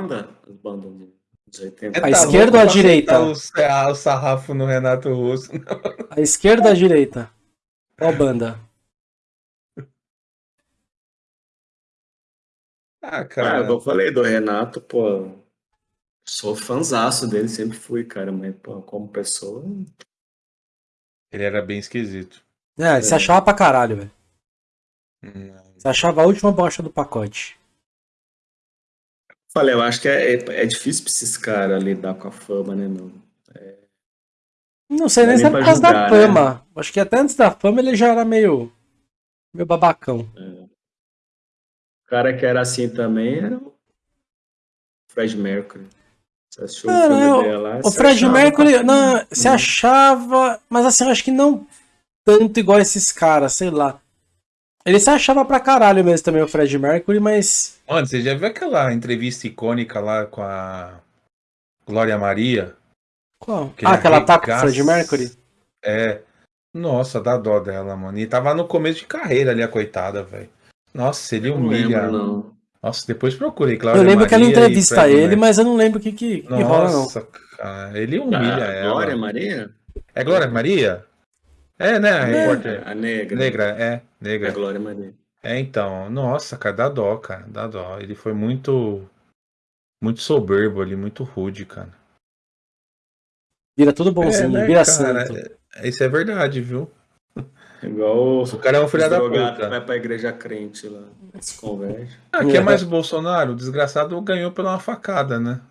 banda? As bandas dos 80. A esquerda ou a direita? O, o sarrafo no Renato Russo. A esquerda ou a direita? Qual banda? Ah, cara. Ah, eu falei do Renato, pô. Sou fanzaço dele, sempre fui, cara, mas pô, como pessoa. Ele era bem esquisito. É, ele se achava pra caralho, velho. Hum. Você achava a última bosta do pacote. Falei, eu acho que é, é, é difícil pra esses caras lidar com a fama, né, meu? É... Não sei nem se é por causa da fama. Né? Acho que até antes da fama ele já era meio. meio babacão. É. O cara que era assim também era o Fred Mercury. Você assistiu ah, o filme não, dela? O Fred Mercury, não, se achava, mas assim, eu acho que não tanto igual esses caras, sei lá. Ele se achava pra caralho mesmo também, o Fred Mercury, mas. Mano, você já viu aquela entrevista icônica lá com a Glória Maria? Qual? ah, que ela tá com o Fred Mercury? É. Nossa, dá dó dela, mano. E tava no começo de carreira ali, a coitada, velho. Nossa, ele humilha. Não lembro, não. Nossa, depois procurei, claro. Eu lembro Maria que ela entrevista ele, mas eu não lembro o que, que, que rola, não. Nossa, cara, ele humilha ah, ela. Glória Maria? É Glória Maria? É, né? A, repórter. a negra. Negra, é, negra. É Glória Maria. É, então, nossa, cara, dá dó, cara, dá dó. Ele foi muito, muito soberbo ali, muito rude, cara. Vira tudo bonzinho, é, né, vira cara, santo. É, isso é verdade, viu? Igual o cara é um filho da puta. vai pra igreja crente lá, se converte. Ah, que é mais o Bolsonaro? O desgraçado ganhou pela uma facada, né?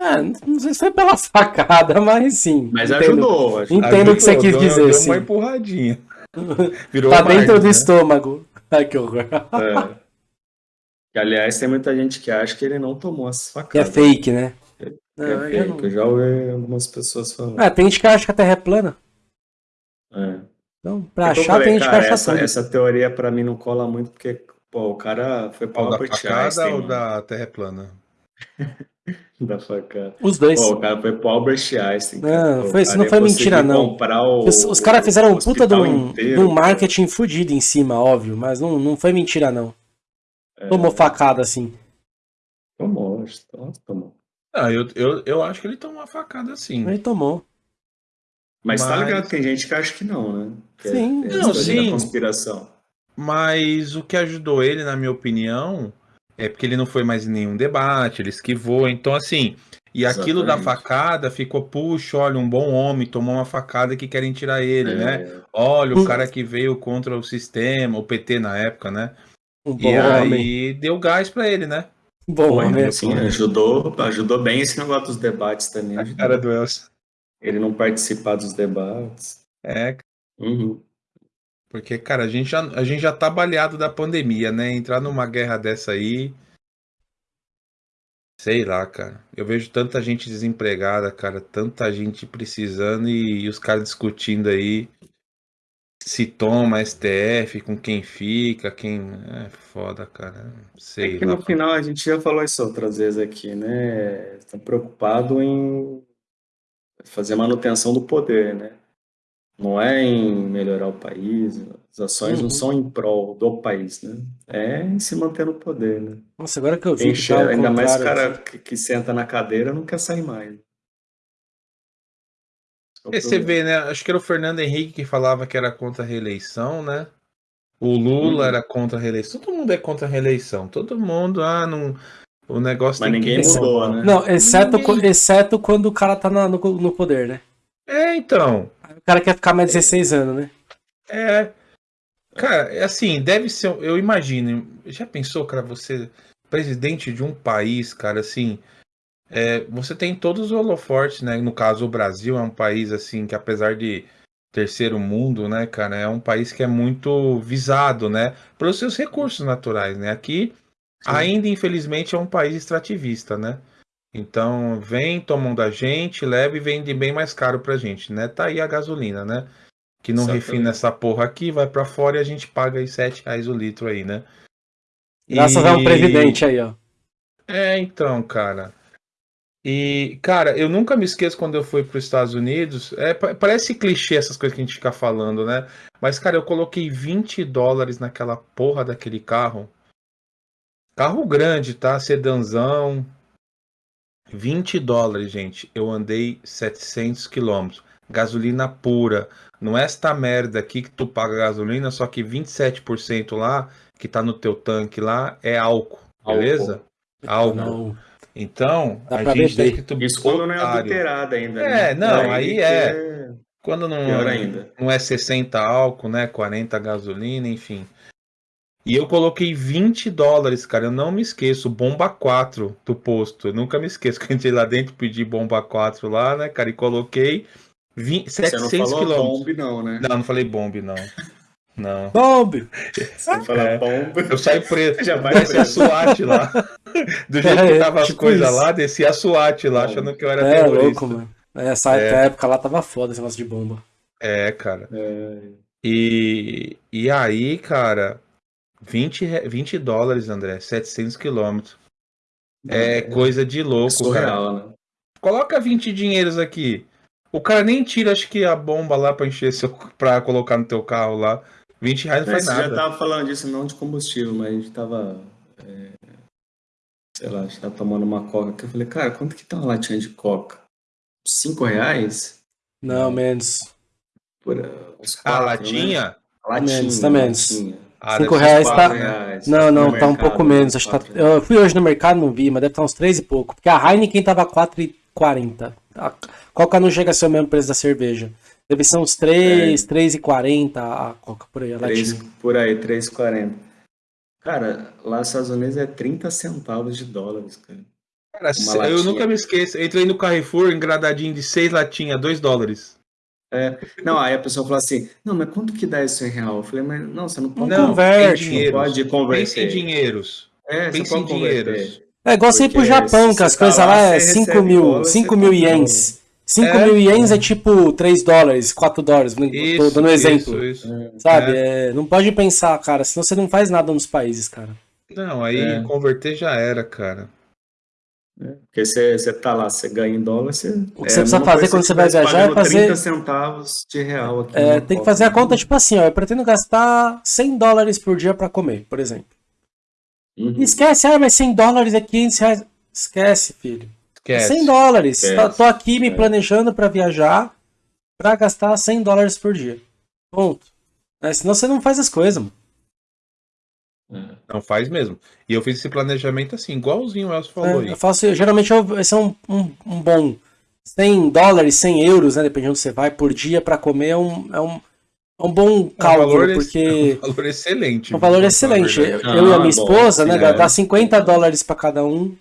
É, não sei se foi pela facada, mas sim. Mas entendo, ajudou. Entendo ajudou, o que você quis deu, dizer, deu sim. uma empurradinha. Virou tá dentro do né? estômago. Ai, que horror. É. Aliás, tem muita gente que acha que ele não tomou as facadas. Que é fake, né? É, não, é fake. Eu, eu já ouvi algumas pessoas falando. É, tem gente que acha que a Terra é plana. É. Então, pra achar, falei, tem gente cara, que acha essa, essa teoria pra mim não cola muito, porque pô, o cara foi para o Albert Einstein. ou da Terra é plana? da facada. Os dois. Pô, o cara foi pro Albert Einstein. Não, foi, isso não foi mentira, não. O, os, os caras fizeram um puta de um, de um marketing fudido em cima, óbvio, mas não, não foi mentira, não. É... Tomou facada assim. Tomou, tomou. Ah, eu, eu, eu acho que ele tomou uma facada assim. Ele tomou. Mas, mas... tá ligado, tem gente que acha que não, né? Que é sim, é, não, sim. conspiração. Mas o que ajudou ele, na minha opinião, é porque ele não foi mais em nenhum debate, ele esquivou. Então, assim, e Exatamente. aquilo da facada ficou, puxa, olha, um bom homem tomou uma facada que querem tirar ele, é. né? Olha, o cara que veio contra o sistema, o PT na época, né? Um e aí deu gás para ele, né? Bom, homem, assim, ajudou, ajudou bem esse negócio dos debates também. A cara do Elcio. Ele não participar dos debates. É. Uhum. Porque, cara, a gente, já, a gente já tá baleado da pandemia, né? Entrar numa guerra dessa aí. Sei lá, cara. Eu vejo tanta gente desempregada, cara. Tanta gente precisando e, e os caras discutindo aí se toma STF, com quem fica, quem. É foda, cara. Sei é que lá, no final a gente já falou isso outras vezes aqui, né? Estão preocupado em fazer manutenção do poder, né? Não é em melhorar o país, as ações uhum. não são em prol do país, né? É em se manter no poder, né? Nossa, agora que eu vi que tá Ainda mais o cara assim. que, que, senta na cadeira não quer sair mais. É e você vê, né? Acho que era o Fernando Henrique que falava que era contra a reeleição, né? O Lula uhum. era contra a reeleição. Todo mundo é contra a reeleição. Todo mundo, ah, não, o negócio Mas ninguém que... mudou, né? Não, exceto, ninguém... exceto quando o cara tá na, no, no poder, né? É, então. O cara quer ficar mais 16 anos, né? É. Cara, é assim, deve ser. Eu imagino. Já pensou, cara, você, presidente de um país, cara, assim. É, você tem todos os holofortes, né? No caso, o Brasil é um país, assim, que apesar de terceiro mundo, né, cara, é um país que é muito visado, né? Pelos seus recursos naturais, né? Aqui Sim. Ainda, infelizmente, é um país extrativista, né? Então, vem, tomam da gente, leva e vende bem mais caro pra gente, né? Tá aí a gasolina, né? Que não Exatamente. refina essa porra aqui, vai para fora e a gente paga aí 7 reais o litro aí, né? Graças e... a um presidente aí, ó. É, então, cara. E, cara, eu nunca me esqueço quando eu fui para os Estados Unidos. É, parece clichê essas coisas que a gente fica falando, né? Mas, cara, eu coloquei 20 dólares naquela porra daquele carro Carro grande, tá? Sedanzão. 20 dólares, gente. Eu andei 700 quilômetros. Gasolina pura. Não é esta merda aqui que tu paga gasolina, só que 27% lá, que tá no teu tanque lá, é álcool. Beleza? Álcool. álcool. Então, Dá a gente tem que tu Isso quando não é adulterada ainda. É, né? não, aí, aí é. Quando não, não é 60 álcool, né? 40 gasolina, enfim. E eu coloquei 20 dólares, cara. Eu não me esqueço. Bomba 4 do posto. Eu nunca me esqueço que eu entrei lá dentro, pedi bomba 4 lá, né, cara? E coloquei 20, 700 quilômetros. Bomb, não, né? Não, não falei bombe, não. Não. Bombe! Você fala é, bombe. Eu saí preto. Já vai a SWAT lá. Do jeito é, que tava tipo as coisas lá, desci a SWAT lá, achando que eu era é, terrorista. louco, mano. Essa é. época lá tava foda esse negócio de bomba. É, cara. É. E, e aí, cara, 20, 20 dólares, André, 700 quilômetros. É, é coisa de louco, é surreal, cara. Né? Coloca 20 dinheiros aqui. O cara nem tira, acho que a bomba lá pra encher seu, pra colocar no teu carro lá. 20 reais não faz nada. já tava falando disso, não de combustível, mas a gente tava. É, sei lá, a gente tava tomando uma coca que eu falei, cara, quanto que tá uma latinha de coca? 5 reais? Não, menos. Por, uh, quatro, a latinha? Né? latinha? Menos, tá menos. Latinha. Ah, 5 reais tá. Reais, não, não, tá um pouco menos. Acho tá... Eu fui hoje no mercado, não vi, mas deve estar uns 3 e pouco. Porque a Heineken tava 4,40. A Coca não chega a ser o mesmo preço da cerveja. Deve ser uns 3, é. 3,40 a Coca por aí, a 3, latinha. Por aí, 3,40. Cara, lá nos Estados Unidos é 30 centavos de dólares, cara. Cara, eu nunca me esqueço. Entrei no Carrefour, engradadinho de 6 latinhas, 2 dólares. É, não, aí a pessoa falou assim, não, mas quanto que dá isso em real? Eu falei, mas não, você não pode não, converte. Não pode converter. Pense em dinheiros. É, Pense em dinheiros. É igual você ir pro Japão, que as coisas tá lá, é 5 mil, 5 mil ienes. 5 é, mil ienes é. é tipo 3 dólares, 4 dólares, isso, tô dando um exemplo. Isso, isso. Sabe? É. É, não pode pensar, cara, senão você não faz nada nos países, cara. Não, aí é. converter já era, cara. Né? Porque você, você tá lá, você ganha em dólar, você. O que é, você precisa fazer quando você vai viajar é fazer. 30 centavos de real aqui. É, tem que fazer a conta tipo assim, ó. Eu pretendo gastar 100 dólares por dia para comer, por exemplo. Uhum. Esquece, ah, mas 100 dólares é 500 reais. Esquece, filho. Esquece. 100 dólares. Esquece. Tô aqui me é. planejando para viajar para gastar 100 dólares por dia. Ponto. É, senão você não faz as coisas, mano. Não faz mesmo. E eu fiz esse planejamento assim, igualzinho o Elcio falou é, aí. Eu faço, geralmente eu, esse é um, um, um, bom 100 dólares, 100 euros, né? Dependendo onde você vai por dia para comer, é um, é um, é um bom cálculo, é um porque. É um valor excelente. Um valor excelente. Eu, ah, eu e a minha esposa, bom, né? É. Dá 50 dólares para cada um,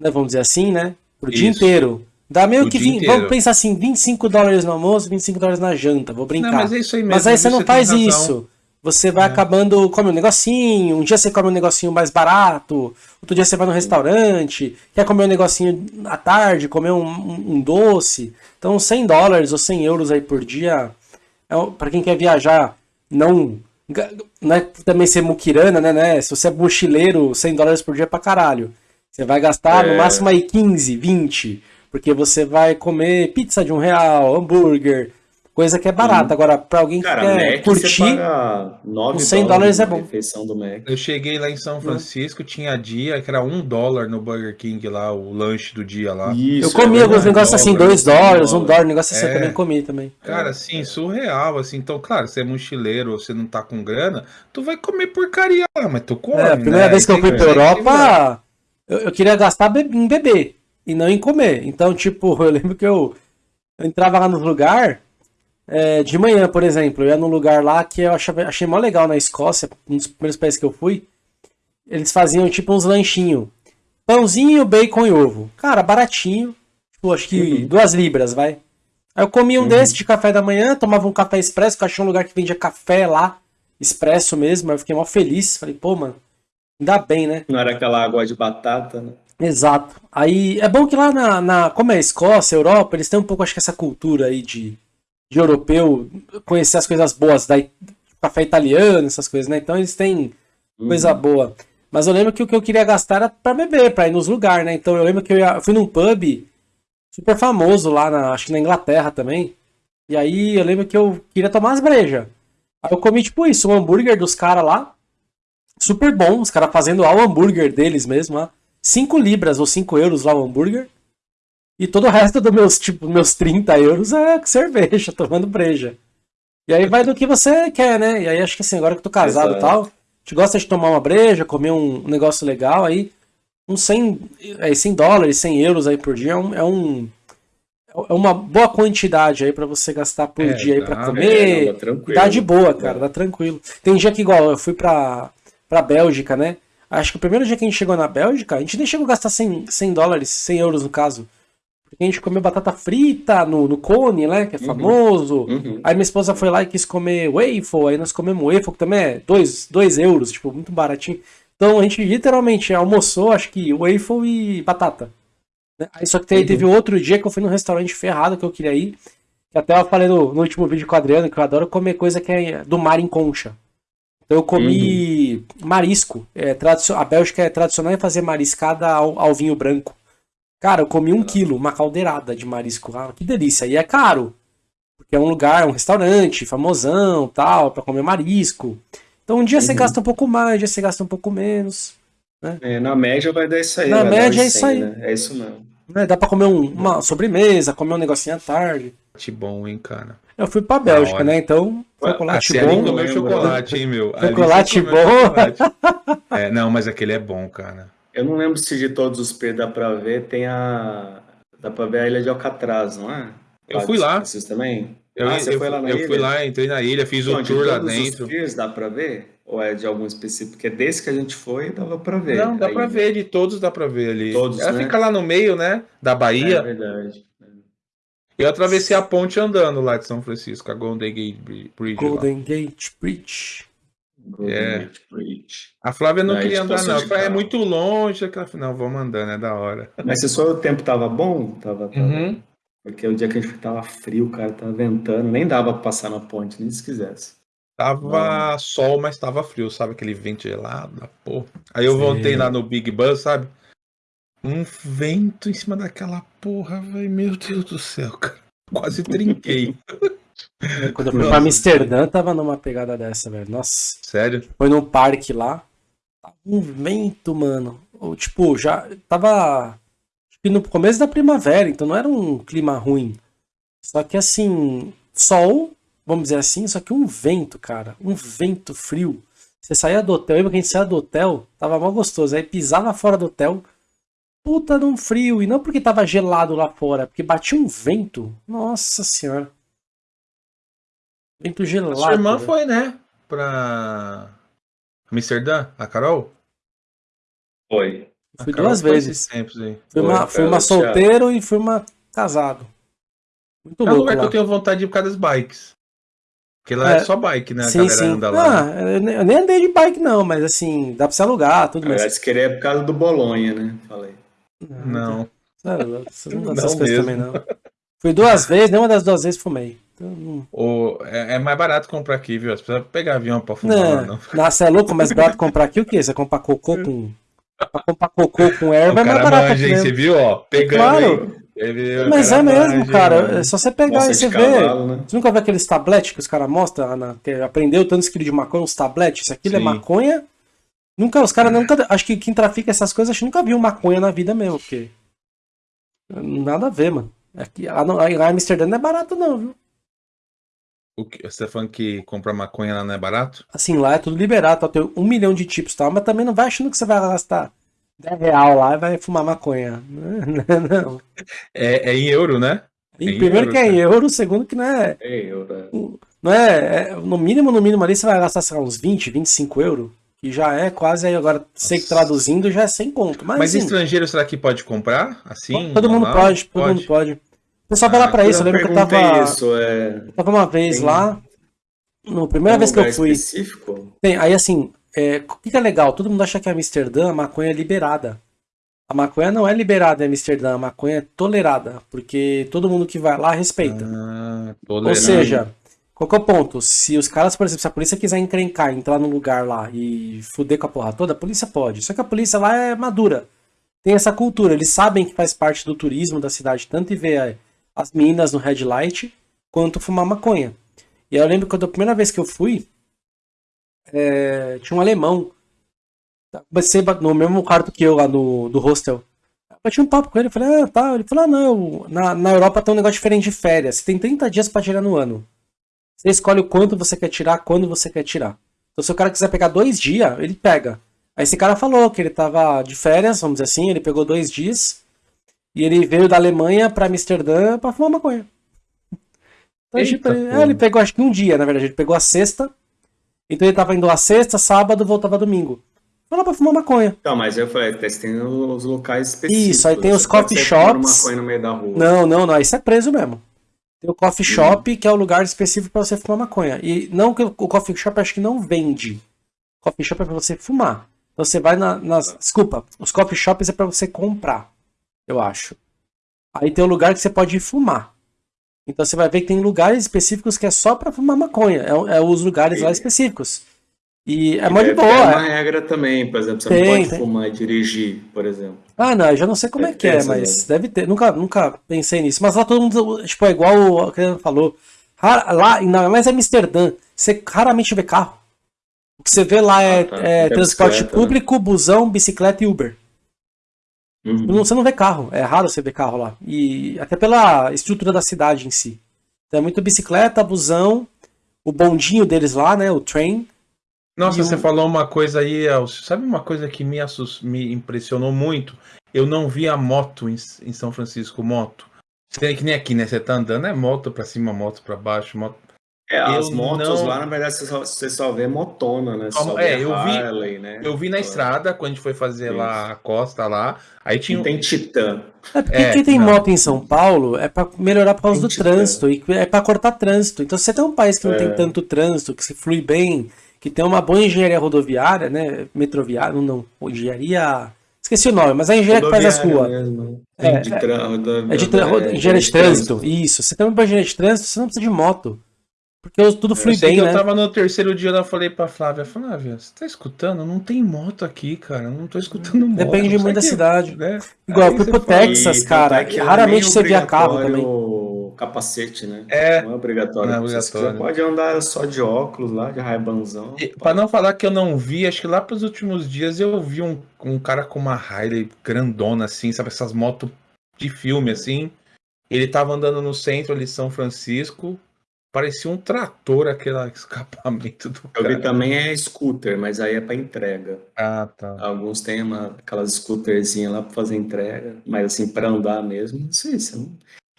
né? Vamos dizer assim, né? Pro Isso. dia inteiro. Dá meio o que 20, vamos pensar assim, 25 dólares no almoço, 25 dólares na janta, vou brincar. Não, mas é isso aí mesmo. Mas aí você não faz isso você vai é. acabando, come um negocinho, um dia você come um negocinho mais barato, outro dia você vai no restaurante, quer comer um negocinho à tarde, comer um, um, um doce. Então 100 dólares ou 100 euros aí por dia, é, para quem quer viajar, não, não é também ser muquirana, né, né? Se você é mochileiro, 100 dólares por dia é pra caralho. Você vai gastar é. no máximo aí 15, 20, porque você vai comer pizza de um real, hambúrguer, Coisa que é barata. Agora, pra alguém que Cara, quer Mac, curtir, com 100 dólares é bom. Refeição do Mac. Eu cheguei lá em São Francisco, tinha dia que era um dólar no Burger King lá, o lanche do dia lá. Isso, eu comi é alguns negócios assim, dois dólares, um dólar, negócio assim, é. eu também comi também. Cara, assim, surreal, assim. Então, claro, você é mochileiro, você não tá com grana, tu vai comer porcaria lá, mas tu come, É, a primeira né? vez que eu fui pra Europa, eu, eu, queria gastar em beber e não em comer. Então, tipo, eu lembro que eu, eu entrava lá no lugar é, de manhã, por exemplo, eu ia num lugar lá que eu achei, achei mó legal na Escócia, um dos primeiros países que eu fui. Eles faziam tipo uns lanchinhos. Pãozinho, bacon e ovo. Cara, baratinho. Tipo, acho que uhum. duas libras, vai. Aí eu comia um uhum. desse de café da manhã, tomava um café expresso, que eu achei um lugar que vendia café lá, expresso mesmo. Aí eu fiquei mó feliz. Falei, pô, mano, ainda bem, né? Não era aquela água de batata, né? Exato. Aí é bom que lá na, na. Como é a Escócia, Europa, eles têm um pouco, acho que essa cultura aí de de europeu conhecer as coisas boas, da café italiano, essas coisas, né? Então eles têm uhum. coisa boa. Mas eu lembro que o que eu queria gastar era pra beber, pra ir nos lugares, né? Então eu lembro que eu, ia, eu fui num pub super famoso lá, na, acho que na Inglaterra também. E aí eu lembro que eu queria tomar as brejas. Aí eu comi tipo isso, um hambúrguer dos caras lá. super bom, os caras fazendo lá o hambúrguer deles mesmo, lá. 5 libras ou 5 euros lá o hambúrguer. E todo o resto dos meus, tipo, meus 30 euros é cerveja, tomando breja. E aí vai do que você quer, né? E aí acho que assim, agora que eu tô casado e tal, gente gosta de tomar uma breja, comer um, um negócio legal, aí uns 100, é, 100 dólares, 100 euros aí por dia é um, é um é uma boa quantidade aí para você gastar por é, dia aí para comer. É, não, dá, dá de boa, cara, dá tranquilo. Tem dia que igual eu fui pra, pra Bélgica, né? Acho que o primeiro dia que a gente chegou na Bélgica, a gente nem chegou a gastar 100, 100 dólares, 100 euros no caso. Porque a gente comeu batata frita no, no cone, né? Que é uhum. famoso. Uhum. Aí minha esposa foi lá e quis comer waffle. Aí nós comemos waffle, que também é 2 euros, tipo, muito baratinho. Então a gente literalmente almoçou, acho que waffle e batata. Né? Aí só que uhum. teve outro dia que eu fui num restaurante ferrado que eu queria ir. Que até eu falei no, no último vídeo com o Adriano que eu adoro comer coisa que é do mar em concha. Então eu comi uhum. marisco. É, a Bélgica é tradicional em fazer mariscada ao, ao vinho branco. Cara, eu comi um quilo, uma caldeirada de marisco. Ah, que delícia. E é caro. Porque é um lugar, um restaurante, famosão, tal, para comer marisco. Então um dia uhum. você gasta um pouco mais, um dia você gasta um pouco menos. Né? É, na média vai dar isso aí. Na média é isso aí. Né? É isso mesmo. É, dá pra comer um, uma sobremesa, comer um negocinho à tarde. Que bom, hein, cara. Eu fui pra Bélgica, né? Então, chocolate bom. comeu chocolate, hein, meu? Chocolate bom. Chocolate. é, não, mas aquele é bom, cara. Eu não lembro se de todos os P dá pra ver, tem a. Dá pra ver a ilha de Alcatraz, não é? Eu fui lá. Vocês também? Eu, ah, você eu, foi lá na eu ilha? fui lá, entrei na ilha, fiz o tour lá dentro. Os piers dá pra ver? Ou é de algum específico? Porque desse que a gente foi, dava pra ver. Não, dá pra ver, de todos dá pra ver ali. Todos, Ela né? fica lá no meio, né? Da Bahia. É verdade. Eu atravessei a ponte andando lá de São Francisco, a Golden Gate Bridge. Golden lá. Gate Bridge. É. A Flávia não, queria andar, não. É muito longe. Aquela... Não, vamos andando, é da hora. Mas se só o tempo tava bom, tava. tava... Uhum. Porque o dia que a gente tava frio, cara, tava ventando, nem dava pra passar na ponte, nem se quisesse. Tava sol, mas tava frio, sabe? Aquele vento gelado da porra. Aí eu Sim. voltei lá no Big Bus, sabe? Um vento em cima daquela porra, velho. Meu Deus do céu, cara. Quase trinquei. Quando eu fui pra Amsterdã, tava numa pegada dessa, velho. Nossa. Sério? Foi num parque lá. Um vento, mano. Tipo, já tava no começo da primavera, então não era um clima ruim. Só que assim, sol, vamos dizer assim, só que um vento, cara. Um vento frio. Você saía do hotel, lembra que a gente saía do hotel, tava mal gostoso. Aí pisava fora do hotel, puta num frio. E não porque tava gelado lá fora, porque batia um vento. Nossa senhora. Vento gelado. A sua irmã foi, né? Pra Amsterdã, a Carol? Foi. Fui duas vezes. Fui uma, fui uma solteiro e fui uma casado. Muito é. É um lugar lá. que eu tenho vontade de ir por causa das bikes. Porque lá é, é só bike, né? A sim, galera sim. anda lá. Ah, eu nem andei de bike, não, mas assim, dá pra você alugar, tudo mais. Parece querer é por causa do Bolonha, né? Falei. Não. Não, você não, não coisas também, não. Fui duas vezes, nenhuma das duas vezes fumei. Então, o, é, é, mais barato comprar aqui, viu? Você precisa pegar avião pra fumar, não. não. Nossa, é louco, mais barato comprar aqui o quê? Você comprar cocô com. Pra comprar cocô com erva é mais barato. Manja, Você viu, ó? Pegando. Claro. Aí. Mas é mesmo, manja, cara. É só você pegar e você ver. Né? Você nunca vê aqueles tabletes que os caras mostram, na, que aprendeu tantos quilos de maconha, uns tabletes? Isso aqui é maconha. Nunca, os caras nunca. Acho que quem trafica essas coisas, acho que nunca viu maconha na vida mesmo, porque. Nada a ver, mano. Aqui, lá, lá em Amsterdã não é barato, não, viu? O que, você tá falando que comprar maconha lá não é barato? Assim, lá é tudo liberado, tá? tem um milhão de tipos e tal, mas também não vai achando que você vai gastar 10 real lá e vai fumar maconha. Não. É, é em euro, né? É primeiro euro, que é em euro, segundo que não é. É euro. É. Não é, é, No mínimo, no mínimo ali você vai gastar, sei lá, uns 20, 25 euros. Que já é quase aí agora, sei que traduzindo já é sem conto. Mas, mas assim, estrangeiro será que pode comprar? Assim? Todo mundo pode, todo pode. mundo pode. Pessoal vai lá pra isso, eu lembro que eu tava. Isso, é... Eu tava uma vez Tem... lá. Na primeira vez que eu fui. Específico? Tem, aí assim, é, o que, é legal? Todo mundo acha que a Amsterdã a maconha é liberada. A maconha não é liberada em Amsterdã, a maconha é tolerada, porque todo mundo que vai lá respeita. Ah, Ou seja, qual que é o ponto? Se os caras, por exemplo, se a polícia quiser encrencar, entrar num lugar lá e fuder com a porra toda, a polícia pode. Só que a polícia lá é madura. Tem essa cultura, eles sabem que faz parte do turismo da cidade, tanto e ver as meninas no red light, quanto fumar maconha. E eu lembro que a primeira vez que eu fui, é, tinha um alemão Comecei no mesmo quarto que eu lá no, do hostel. Eu bati um papo com ele, falei, ah, tá. Ele falou, ah, não, na, na Europa tem um negócio diferente de férias. Você tem 30 dias pra tirar no ano. Você escolhe o quanto você quer tirar, quando você quer tirar. Então se o cara quiser pegar dois dias, ele pega. Aí esse cara falou que ele tava de férias, vamos dizer assim, ele pegou dois dias. E ele veio da Alemanha pra Amsterdã pra fumar maconha. Então, Eita, ele, é, ele pegou acho que um dia, na verdade. Ele pegou a sexta. Então ele tava indo a sexta, sábado, voltava domingo. Foi lá pra fumar maconha. Não, mas eu falei, tem os locais específicos. Isso, aí tem os coffee shops. Maconha no meio da rua. Não, não, não. Isso é preso mesmo. Tem o coffee shop, hum. que é o lugar específico para você fumar maconha. E não que o coffee shop acho que não vende. Coffee shop é para você fumar. Então você vai na, nas. Desculpa, os coffee shops é para você comprar. Eu acho. Aí tem o lugar que você pode ir fumar. Então você vai ver que tem lugares específicos que é só para fumar maconha. É, é, os lugares lá específicos. E é muito boa. Tem uma regra também, por exemplo, você tem, não pode tem. fumar e dirigir, por exemplo. Ah, não, eu já não sei como é, é que é, mas deve ter. Nunca, nunca pensei nisso. Mas lá todo mundo, tipo, é igual o que ele falou. Lá, ainda mais Amsterdã, você raramente vê carro. O que você vê lá é, ah, tá. é transporte né? público, né? busão, bicicleta e Uber. Uhum. Você não vê carro, é raro você ver carro lá. E até pela estrutura da cidade em si. Então é muito bicicleta, busão, o bondinho deles lá, né? O train. Nossa, você falou uma coisa aí, Elcio. Sabe uma coisa que me, assus... me impressionou muito? Eu não vi a moto em, em São Francisco, moto. Que nem aqui, né? Você tá andando, é moto pra cima, moto pra baixo, moto é, as motos não... lá, na verdade, você só, você só vê motona, né? Só é, eu Harley, vi, né? Eu vi na estrada, quando a gente foi fazer Isso. lá a costa lá, aí tinha... E tem Titã. É porque é, quem tem não. moto em São Paulo é para melhorar por causa tem do titã. trânsito, e é para cortar trânsito. Então, se você tem um país que não é. tem tanto trânsito, que se flui bem, que tem uma boa engenharia rodoviária, né? Metroviária, não, não engenharia... Esqueci o nome, mas é a engenharia que faz as ruas. É, de tra... é, de tra... de trânsito. Isso. Você tem uma engenharia de trânsito, você não precisa de moto. Porque tudo flui bem, né? Eu tava no terceiro dia, eu falei pra Flávia, Flávia, você tá escutando? Não tem moto aqui, cara. Não tô escutando moto. Depende muito da cidade. Né? Igual, eu fui pro Texas, cara. É raramente você via carro também. capacete, né? É. Não é obrigatório. Não é obrigatório. Você pode andar só de óculos lá, de raibanzão. Pra não falar que eu não vi, acho que lá pros últimos dias eu vi um, um cara com uma Harley grandona, assim, sabe? Essas motos de filme, assim. Ele tava andando no centro ali, São Francisco, Parecia um trator aquele escapamento do Eu vi também é scooter, mas aí é para entrega. Ah, tá. Alguns têm uma, aquelas scooterzinhas lá para fazer entrega, mas assim, para andar mesmo, não sei se não...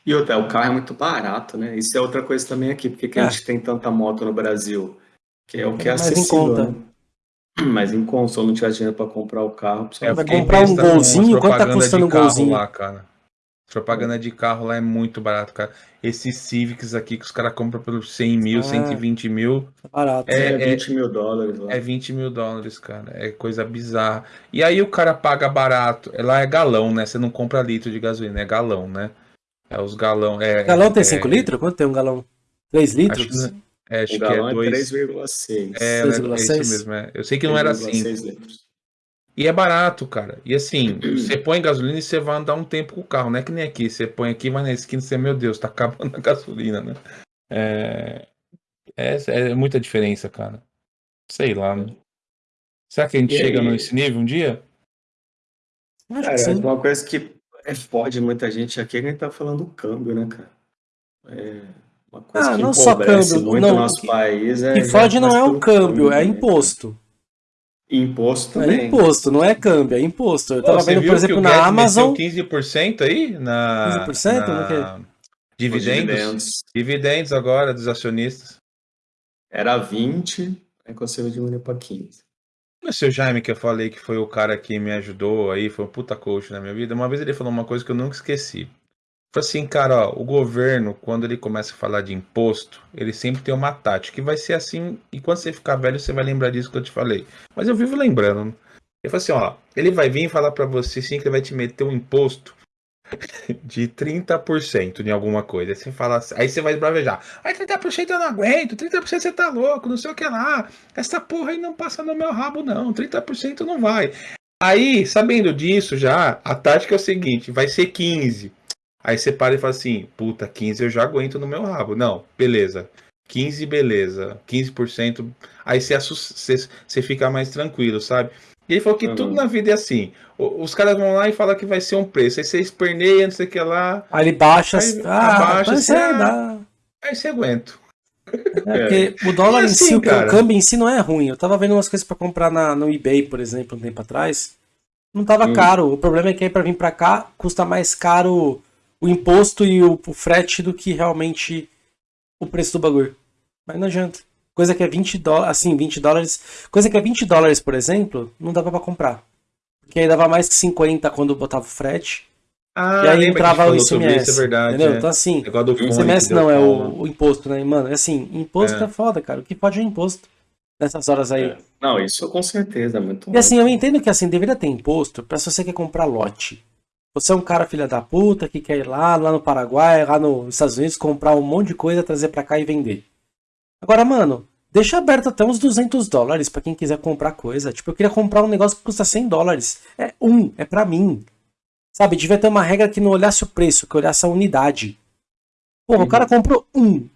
E outra, o carro é muito barato, né? Isso é outra coisa também aqui, porque que a é. gente tem tanta moto no Brasil, que é o que é, é acessível, em conta. Né? Mas em conta, se eu não tiver dinheiro para comprar o carro, é, vai comprar um golzinho, quanto tá custando um golzinho? Lá, cara. Propaganda de carro lá é muito barato, cara. Esses Civics aqui que os caras compram por 100 mil, ah, 120 mil. Barato. É, é 20 é, mil dólares. Lá. É 20 mil dólares, cara. É coisa bizarra. E aí o cara paga barato. Lá é galão, né? Você não compra litro de gasolina, é galão, né? É os galão. É, galão tem 5 é, litros? Quanto tem um galão? 3 litros? Acho que, é, acho o que é 3,6. É, 3,6. É, isso mesmo. É. Eu sei que não era assim. E é barato, cara. E assim, você põe gasolina e você vai andar um tempo com o carro. Não é que nem aqui. Você põe aqui, vai na esquina e você, meu Deus, tá acabando a gasolina, né? É, é, é muita diferença, cara. Sei lá, né? Será que a gente e chega aí? nesse nível um dia? Acho cara, que uma coisa que é, fode muita gente aqui é que a gente tá falando do câmbio, né, cara? É uma coisa ah, que não só câmbio, muito não, nosso que, país. É, que fode não é o câmbio, é imposto. Imposto também. É imposto, não é câmbio, é imposto. Eu tava Pô, vendo, por exemplo, na Amazon. 15% aí na. 15%? Na... Dividendos. dividendos. Dividendos agora dos acionistas. Era 20, aí conseguiu diminuir para 15. O seu Jaime, que eu falei que foi o cara que me ajudou aí, foi um puta coach na minha vida. Uma vez ele falou uma coisa que eu nunca esqueci. Falei assim, cara, ó, o governo, quando ele começa a falar de imposto, ele sempre tem uma tática, que vai ser assim, e quando você ficar velho, você vai lembrar disso que eu te falei. Mas eu vivo lembrando. Ele falou assim, ó, ele vai vir falar para você sim que ele vai te meter um imposto de 30% em alguma coisa. Aí você fala assim, aí você vai bravejar. Aí 30% eu não aguento, 30% você tá louco, não sei o que lá. Essa porra aí não passa no meu rabo, não. 30% não vai. Aí, sabendo disso já, a tática é o seguinte: vai ser 15%. Aí você para e fala assim, puta, 15 eu já aguento no meu rabo. Não, beleza. 15, beleza. 15%. Aí você, você, você fica mais tranquilo, sabe? E ele falou que uhum. tudo na vida é assim. Os caras vão lá e falam que vai ser um preço. Aí você esperneia, não sei o que lá. Aí ele baixa. Aí, ah, abaixa, você, ah, aí você aguenta. É, porque o dólar assim, em si, cara. o câmbio em si não é ruim. Eu tava vendo umas coisas para comprar na, no eBay, por exemplo, um tempo atrás. Não tava hum. caro. O problema é que aí pra vir pra cá custa mais caro o imposto e o, o frete do que realmente o preço do bagulho. Mas não adianta. Coisa que é 20 dólares, assim, 20 dólares. Coisa que é 20 dólares, por exemplo, não dava para comprar. Porque aí dava mais que 50 quando botava o frete. Ah, e aí entrava o ICMS. Isso, é verdade, entendeu? É. Então assim, é o ICMS não é o, o, imposto, né? Mano, é assim, imposto é. é. foda, cara. O que pode é imposto nessas horas aí. É. Não, isso com certeza, é muito E assim, eu entendo que assim, deveria ter imposto para se você quer comprar lote. Você é um cara filha da puta que quer ir lá, lá no Paraguai, lá nos Estados Unidos, comprar um monte de coisa, trazer para cá e vender. Agora, mano, deixa aberto até uns 200 dólares para quem quiser comprar coisa. Tipo, eu queria comprar um negócio que custa 100 dólares. É um, é para mim. Sabe, devia ter uma regra que não olhasse o preço, que olhasse a unidade. Porra, uhum. o cara comprou um.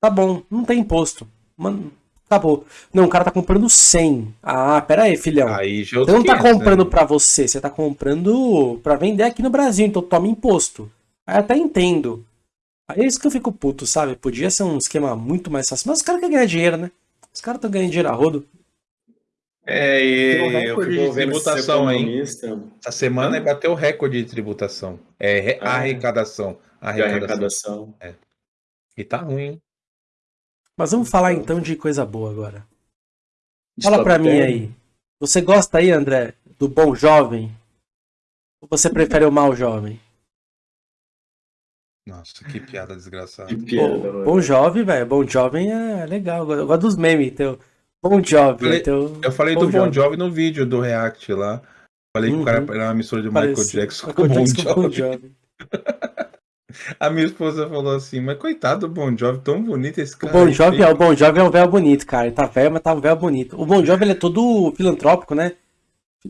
Tá bom, não tem imposto. Mano, acabou. Não, o cara tá comprando 100. Ah, pera aí, filhão. Aí, você não tá comprando né? pra você, você tá comprando pra vender aqui no Brasil, então toma imposto. Aí até entendo. Aí é isso que eu fico puto, sabe? Podia ser um esquema muito mais fácil. Mas os caras querem ganhar dinheiro, né? Os caras estão ganhando dinheiro a rodo. É, e eu fico vendo tributação aí. Essa semana bateu o recorde de tributação. É ah, arrecadação. Arrecadação. arrecadação. É. E tá ruim. Mas vamos falar então de coisa boa agora. Fala pra mim aí. Você gosta aí, André, do bom jovem? Ou você prefere o mal jovem? Nossa, que piada desgraçada. Que piada, Pô, bom jovem, velho. Bom jovem é legal. Eu gosto dos memes. Então, bom jovem. Eu falei, então, eu falei bom do Bon Jovi no vídeo do React lá. Falei uhum. que o cara uhum. era uma mistura de Michael Jackson com Bon Jovi. A minha esposa falou assim, mas coitado do Bon Jovi, tão bonito esse cara. O Bon Jovi, é, o bon Jovi é um véu bonito, cara. Ele tá velho, mas tá um véu bonito. O Bon Jovi ele é todo filantrópico, né?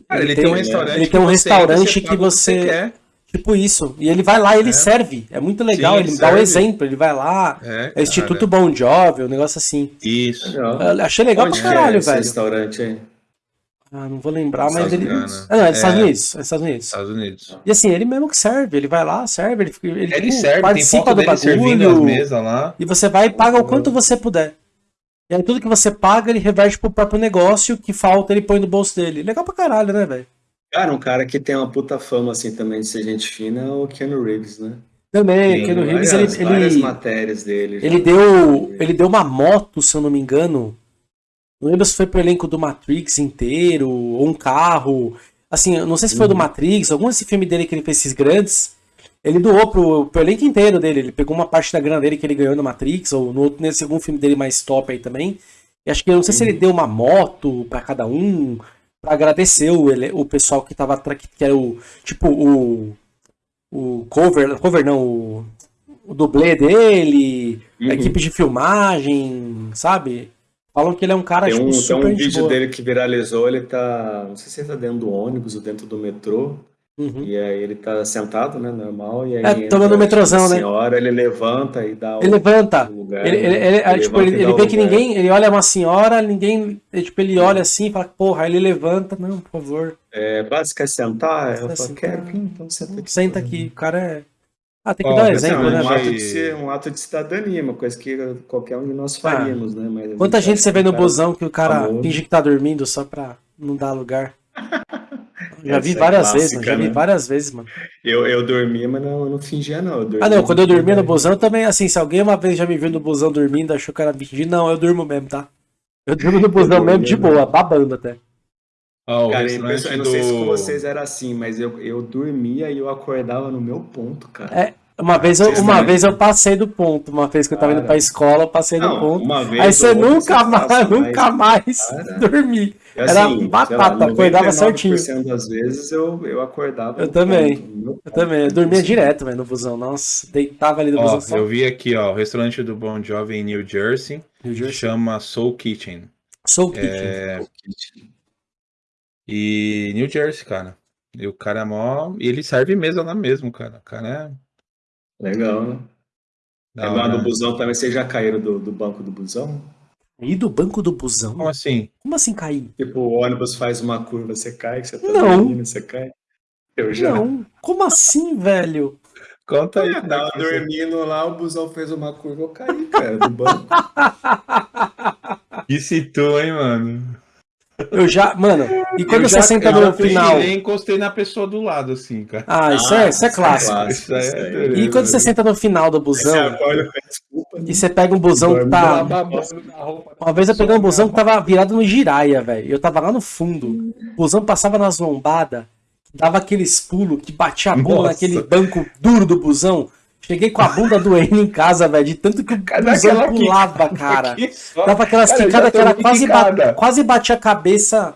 Cara, ele, ele tem, um restaurante. Ele tem um restaurante que você. Que você Tipo isso. E ele vai lá e ele é. serve. É muito legal. Sim, ele, ele dá o um exemplo. Ele vai lá. É, é Instituto Bom Jovi, um negócio assim. Isso. achei legal Onde pra caralho, é velho. restaurante aí? Ah, não vou lembrar, mas ele. Ah, não, é dos Estados é. Unidos. É Estados Unidos. Estados Unidos. E assim, ele mesmo que serve. Ele vai lá, serve. Ele, ele, ele tipo, serve, participa do bagulho. lá. E você vai e paga o quanto você puder. E aí tudo que você paga, ele reverte pro próprio negócio. que falta, ele põe no bolso dele. Legal pra caralho, né, velho? Cara, um cara que tem uma puta fama, assim, também de ser gente fina é o Keanu Reeves, né? Também, o Keanu Reeves, várias, ele... Várias matérias dele. Ele deu, ele deu uma moto, se eu não me engano. Não lembro se foi pro elenco do Matrix inteiro, ou um carro. Assim, não sei se foi uhum. do Matrix, algum desse filme dele que ele fez esses grandes. Ele doou pro, pro elenco inteiro dele. Ele pegou uma parte da grana dele que ele ganhou no Matrix, ou no, nesse algum filme dele mais top aí também. E acho que, eu não sei uhum. se ele uhum. deu uma moto para cada um, para agradecer o, o pessoal que tava que era o tipo o o cover, cover não, o, o dublê dele, uhum. a equipe de filmagem, sabe? Falam que ele é um cara tem um, tipo, super Tem um vídeo boa. dele que viralizou, ele tá, não sei se ele tá dentro do ônibus ou dentro do metrô, Uhum. E aí ele tá sentado, né, normal, e aí é, tomando metrozão, né? senhora, ele levanta e dá Ele o, levanta. O lugar, ele, ele, ele, ele, tipo, ele, ele vê que ninguém, ele olha uma senhora, ninguém, tipo, ele olha assim e fala, porra, aí ele levanta, não, por favor. É, básico é sentar, eu falo, quero, então senta aqui. Senta aqui, o cara é... Ah, tem que oh, dar um exemplo, né? Um ato, de ser, um ato de cidadania, uma coisa que qualquer um de nós ah. faríamos, ah, né? Mas quanta gente você vê no busão que o cara finge que tá dormindo só pra não dar lugar? Já vi é várias clássica, vezes, mano. Já vi né? várias vezes, mano. Eu, eu dormia, mas não, não fingia, não. ah, não, quando eu dormia no busão também, assim, se alguém uma vez já me viu no busão dormindo, achou que era fingir, não, eu durmo mesmo, tá? Eu durmo no busão mesmo de boa, babando até. Oh, cara, eu, eu não sei se com vocês era assim, mas eu, eu dormia e eu acordava no meu ponto, cara. É, uma vez, eu, uma vez eu passei do ponto, uma vez que eu tava cara, indo pra escola, eu passei não, do ponto. Aí você nunca mais, nunca mais dormi. Era assim, batata, lá, acordava certinho. das vezes eu, eu acordava. Eu também. Ponto, eu também. Eu dormia direto, velho, no busão. Nossa, deitava ali no ó, busão. Eu vi aqui, ó, o restaurante do Bon Jovi em New Jersey. New Jersey. Chama Soul Kitchen. Soul Kitchen. É... Soul Kitchen. E New Jersey, cara. E o cara é mó. E ele serve mesa lá mesmo, cara. O cara é. Legal, né? Da lá no busão também, vocês já caíram do, do banco do busão? E do banco do busão? Como assim? Como assim cair? Tipo, o ônibus faz uma curva, você cai, você tá não. dormindo, você cai. Eu já. Não, como assim, velho? Conta aí. Eu tava dormindo lá, o busão fez uma curva, eu caí, cara, do banco. Que citou, hein, mano? Eu já, mano, e quando eu você já, senta eu no final. Eu encostei na pessoa do lado, assim, cara. Ah, isso, ah, é, isso é clássico. Isso é, isso é e quando você senta no final do busão. Acorda, desculpa, e você pega um busão que tá. Uma vez eu peguei um busão que tava virado no giraia, velho. Eu tava lá no fundo. O busão passava nas lombadas, dava aqueles pulos que batia a bunda Nossa. naquele banco duro do busão. Cheguei com a bunda doendo em casa, velho, de tanto que o busão pulava, cara. Dava aquelas quicadas que era quase, ba quase batia a cabeça.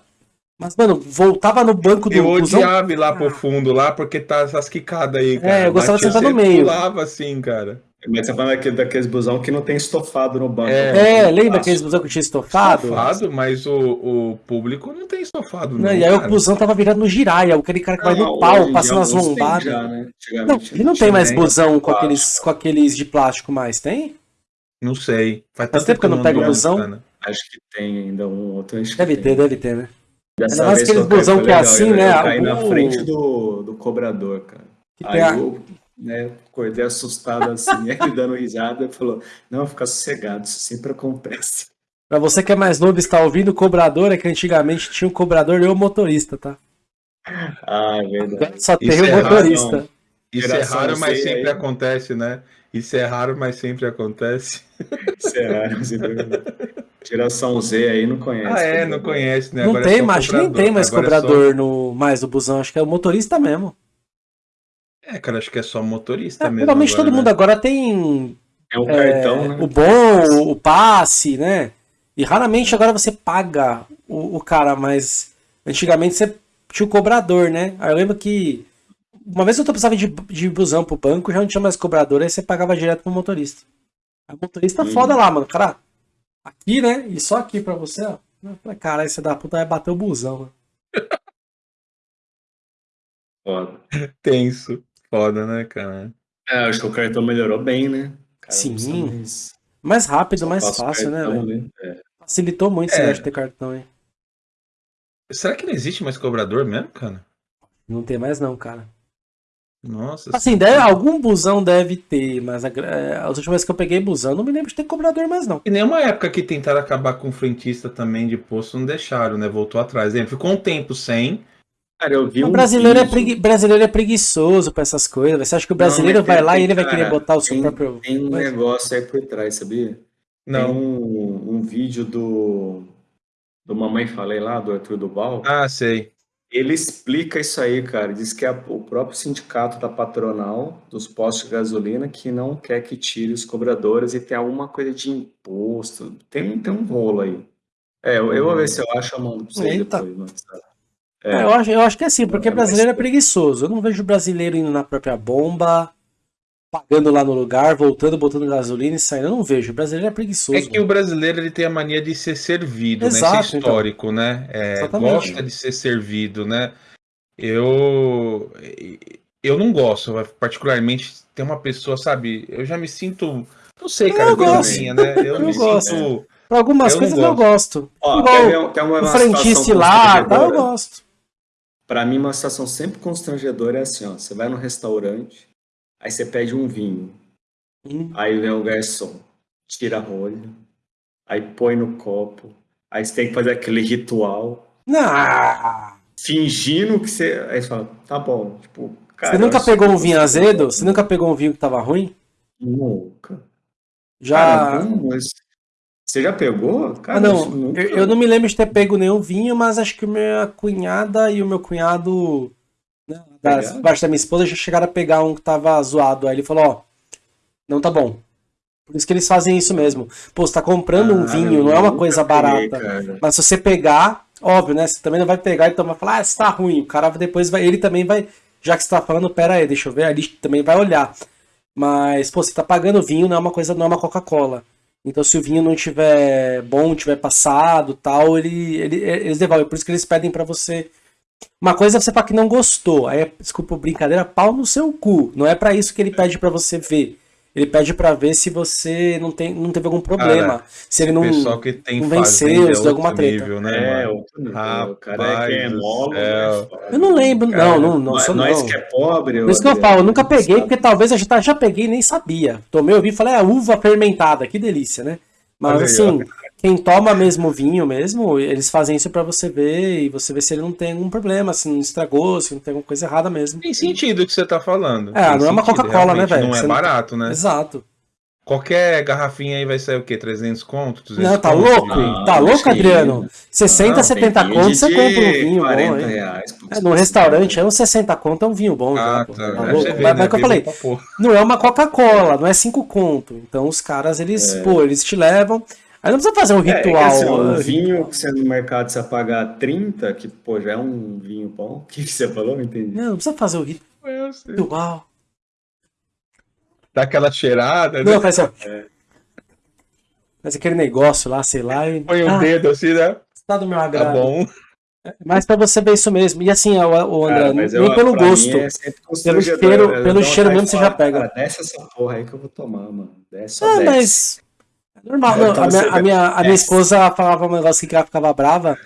Mas, mano, voltava no banco do Eu odiava ir lá pro fundo, lá, porque tá essas quicadas aí, cara. É, eu gostava de sentar no meio. pulava assim, cara. Mas você fala daquele, daqueles busão que não tem estofado no banco. É, é lembra aqueles busão que tinha estofado? Estofado, mas o, o público não tem estofado, não. não e aí cara. o busão tava virado no giraia, aquele cara que não, vai no pau, passando as lombadas. Né? Não, ele não tem mais busão com aqueles, com aqueles de plástico mais, tem? Não sei. Faz, Faz tempo que eu não pego busão. Acho que tem ainda um outro. Deve ter, deve ter, né? Dessa Ainda mais aqueles busão que é assim, né? Eu caí na frente do, do cobrador, cara. Aí eu né, acordei assustado assim, ele dando risada e falou: Não, fica sossegado, isso sempre acontece. Pra você que é mais novo e está ouvindo, o cobrador é que antigamente tinha um cobrador e o motorista, tá? Ah, é verdade. Só tem o é motorista. Raro, Isso é raro, mas sempre aí. acontece, né? Isso é raro, mas sempre acontece. Isso é raro, sempre acontece. Geração Z aí não conhece. Ah, é, não conhece, né? Não Agora tem, é mas nem tem mais Agora cobrador é só... no, mais do busão, acho que é o motorista mesmo. É, cara, acho que é só motorista é, mesmo. Provavelmente todo né? mundo agora tem. É o cartão, né? O bom, o passe, né? E raramente agora você paga o, o cara, mas antigamente você tinha o cobrador, né? Aí eu lembro que uma vez eu precisava de, de busão pro banco, já não tinha mais cobrador, aí você pagava direto pro motorista. O motorista hum. foda lá, mano. Cara, aqui, né? E só aqui pra você, ó. Eu falei, cara, aí você dá puta vai bater o busão, né? Foda. Tenso. Foda, né, cara? É, acho que o cartão melhorou bem, né? Cara, Sim. Mais... mais... rápido, mais fácil, né, cartão, né, é. Facilitou muito é. esse de ter cartão, hein? Será que não existe mais cobrador mesmo, cara? Não tem mais não, cara. Nossa. Assim, deve, algum busão deve ter, mas a, é, as últimas vezes que eu peguei busão, não me lembro de ter cobrador mais não. E nenhuma época que tentaram acabar com frentista também de posto não deixaram, né? Voltou atrás. Ele ficou um tempo sem, Cara, eu vi o um brasileiro, é pregui... brasileiro é preguiçoso pra essas coisas. Você acha que o brasileiro não, vai lá e ele vai querer botar o seu tem, próprio. Tem um negócio aí por trás, sabia? Não. Tem um, um vídeo do. Do Mamãe Falei lá, do Arthur Duval. Ah, sei. Ele explica isso aí, cara. Diz que é o próprio sindicato da patronal dos postos de gasolina que não quer que tire os cobradores e tem alguma coisa de imposto. Tem, tem um rolo aí. É, eu, eu vou ver se eu acho a mão pra você depois, mano. É. é. Eu, acho, eu acho que é assim, porque brasileiro é preguiçoso. Eu não vejo brasileiro indo na própria bomba, pagando lá no lugar, voltando, botando gasolina e saindo. Eu não vejo. O brasileiro é preguiçoso. É que mano. o brasileiro ele tem a mania de ser servido, Exato, né? Isso é histórico, então. né? É, gosta de ser servido, né? Eu. Eu não gosto, particularmente, tem uma pessoa, sabe? Eu já me sinto. Não sei, cara, eu coisa minha, né? Eu, eu me gosto. sinto. Pra algumas eu coisas eu gosto. Ó, Igual tem, uma, tem o frentista lá, tá, eu gosto. Para mim, uma situação sempre constrangedora é assim, ó. Você vai no restaurante, aí você pede um vinho. Hum. Aí vem o garçom, tira a rolha, aí põe no copo. Aí você tem que fazer aquele ritual. Não. Fingindo que você. Aí você fala, tá bom. Tipo, cara, você nunca pegou um vinho azedo? Você nunca pegou um vinho que tava ruim? Nunca. Já. Cara, não, mas você já pegou? Cara, ah, não. Nunca... Eu, eu, não me lembro de ter pego nenhum vinho, mas acho que minha cunhada e o meu cunhado, da parte da minha esposa, já chegaram a pegar um que tava zoado. Aí ele falou, ó, não tá bom. Por isso que eles fazem isso mesmo. Pô, você tá comprando ah, um vinho, não é uma coisa peguei, barata. Cara. Mas se você pegar, óbvio, né? Você também não vai pegar e então vai falar, ah, isso tá ruim. O cara depois vai. Ele também vai. Já que você tá falando, pera aí, deixa eu ver, ali também vai olhar. Mas, pô, você tá pagando vinho, não é uma coisa, não é uma Coca-Cola. Então, se o vinho não tiver bom, tiver passado, tal, ele, ele eles devolvem. Por isso que eles pedem para você. Uma coisa é você falar que não gostou. Aí, desculpa, brincadeira, pau no seu cu. Não é para isso que ele pede para você ver. ele pede para ver se você não, tem, não teve algum problema. Cara, se ele não, que tem não venceu, se deu alguma treta. Nível, né, é, outro nível. Rapaz, o cara é que é molo, né, Eu não lembro, cara, não, não, não nós, sou nós não. que é pobre. Por isso que eu falo, eu nunca peguei, porque talvez eu já, já peguei e nem sabia. Tomei, eu vi e falei, é uva fermentada, que delícia, né? Mas assim, quem toma mesmo vinho mesmo, eles fazem isso para você ver e você ver se ele não tem algum problema, se não estragou, se não tem alguma coisa errada mesmo. Tem sentido o que você tá falando. É, tem não é uma Coca-Cola, né, velho? Não é barato, né? Exato. Qualquer garrafinha aí vai sair o quê? 300 conto? 200 não, tá conto? louco? Não, tá louco, Adriano? 60, não, 70 conto você compra um vinho 40 bom, reais. É, no restaurante é uns 60 conto, é um vinho bom. Ah, já, tá. tá louco? Vê, Mas, né? que eu falei, não é uma Coca-Cola, não é 5 conto. Então os caras, eles, é. pô, eles te levam... Aí não precisa fazer um ritual. É, é assim, um vinho que você no mercado você pagar 30, que pô, já é um vinho bom. O que, você falou? Não entendi. Não, não precisa fazer o ritual. Dá aquela cheirada, né? Não, faz assim, é. Faz aquele negócio lá, sei lá. E... Põe o ah, dedo assim, né? Tá do meu agrado. Tá bom. Mas pra você ver isso mesmo. E assim, o, André, cara, nem eu, pelo gosto. É pelo cheiro, pelo cheiro mesmo você já pega. Cara, desce essa porra aí que eu vou tomar, mano. Desce, ah, desce. mas Normal, não, a, minha, a, minha, a minha esposa falava um negócio que ela ficava brava,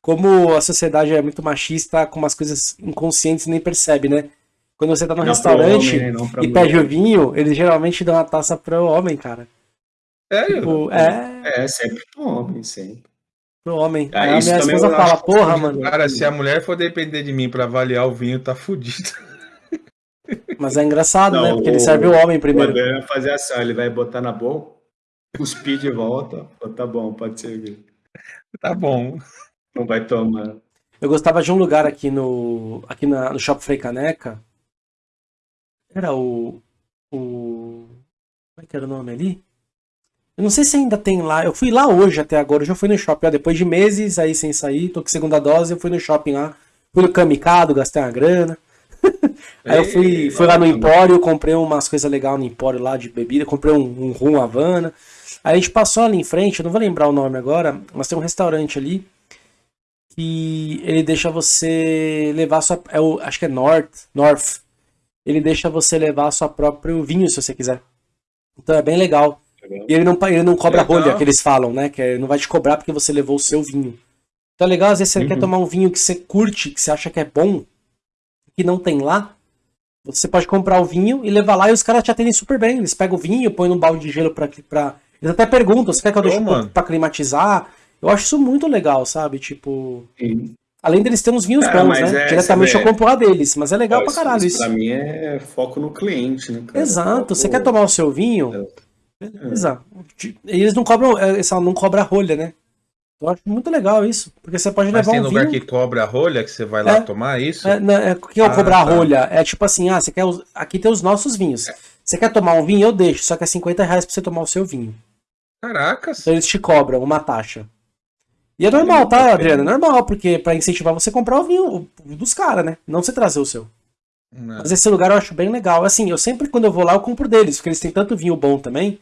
como a sociedade é muito machista, com umas coisas inconscientes nem percebe, né? Quando você tá no não restaurante homem, né? e pede o vinho, eles geralmente dão uma taça pro homem, cara. É, tipo, é... é sempre pro homem, sempre. Pro homem. Ah, Aí a minha esposa fala, porra, mano. Cara, se a mulher for depender de mim pra avaliar o vinho, tá fudido. Mas é engraçado, não, né? Porque o, ele serve o homem primeiro. Ele vai fazer assim, ele vai botar na boca, cuspir de volta. tá bom, pode ser. Tá bom. Não vai tomar. Eu gostava de um lugar aqui no aqui na, no Shopping Frei Caneca. Era o o como é que era o nome ali? Eu não sei se ainda tem lá. Eu fui lá hoje até agora. Eu já fui no shopping. Ó, depois de meses aí sem sair, tô com segunda dose. Eu fui no shopping lá. Fui no Kamikado, gastei uma grana. aí eu fui, fui lá no Empório, comprei umas coisas legais no Empório lá de bebida. Comprei um, um rum Havana. Aí a gente passou ali em frente, eu não vou lembrar o nome agora, mas tem um restaurante ali que ele deixa você levar sua. É o, acho que é North, North. Ele deixa você levar seu próprio vinho se você quiser. Então é bem legal. legal. E ele não, ele não cobra legal. rolha, que eles falam, né? Que ele não vai te cobrar porque você levou o seu vinho. Então é legal, às vezes você uhum. quer tomar um vinho que você curte, que você acha que é bom, que não tem lá. Você pode comprar o vinho e levar lá e os caras te atendem super bem. Eles pegam o vinho, põem num balde de gelo pra, pra eles até perguntam, você quer que eu deixe oh, pra climatizar? Eu acho isso muito legal, sabe? Tipo. Sim. Além deles ter uns vinhos cara, bons, né? É, Diretamente eu compro lá deles, mas é legal pra caralho isso. Pra mim é foco no cliente, né? Cara? Exato. Você quer tomar o seu vinho? É. Beleza. Eles não cobram. Essa é, não cobra rolha, né? Eu acho muito legal isso. Porque você pode Mas levar um vinho... tem lugar que cobra a rolha que você vai lá é, tomar isso? É, não, é, o que é ah, cobrar tá. rolha? É tipo assim, ah, você quer. Aqui tem os nossos vinhos. É. Você quer tomar um vinho? Eu deixo, só que é 50 reais pra você tomar o seu vinho. Caracas. Então eles te cobram uma taxa. E é normal, tá, Adriano? É normal, porque para incentivar você comprar o vinho dos caras, né? Não você trazer o seu. Não. Mas esse lugar eu acho bem legal. Assim, eu sempre, quando eu vou lá, eu compro deles, porque eles têm tanto vinho bom também.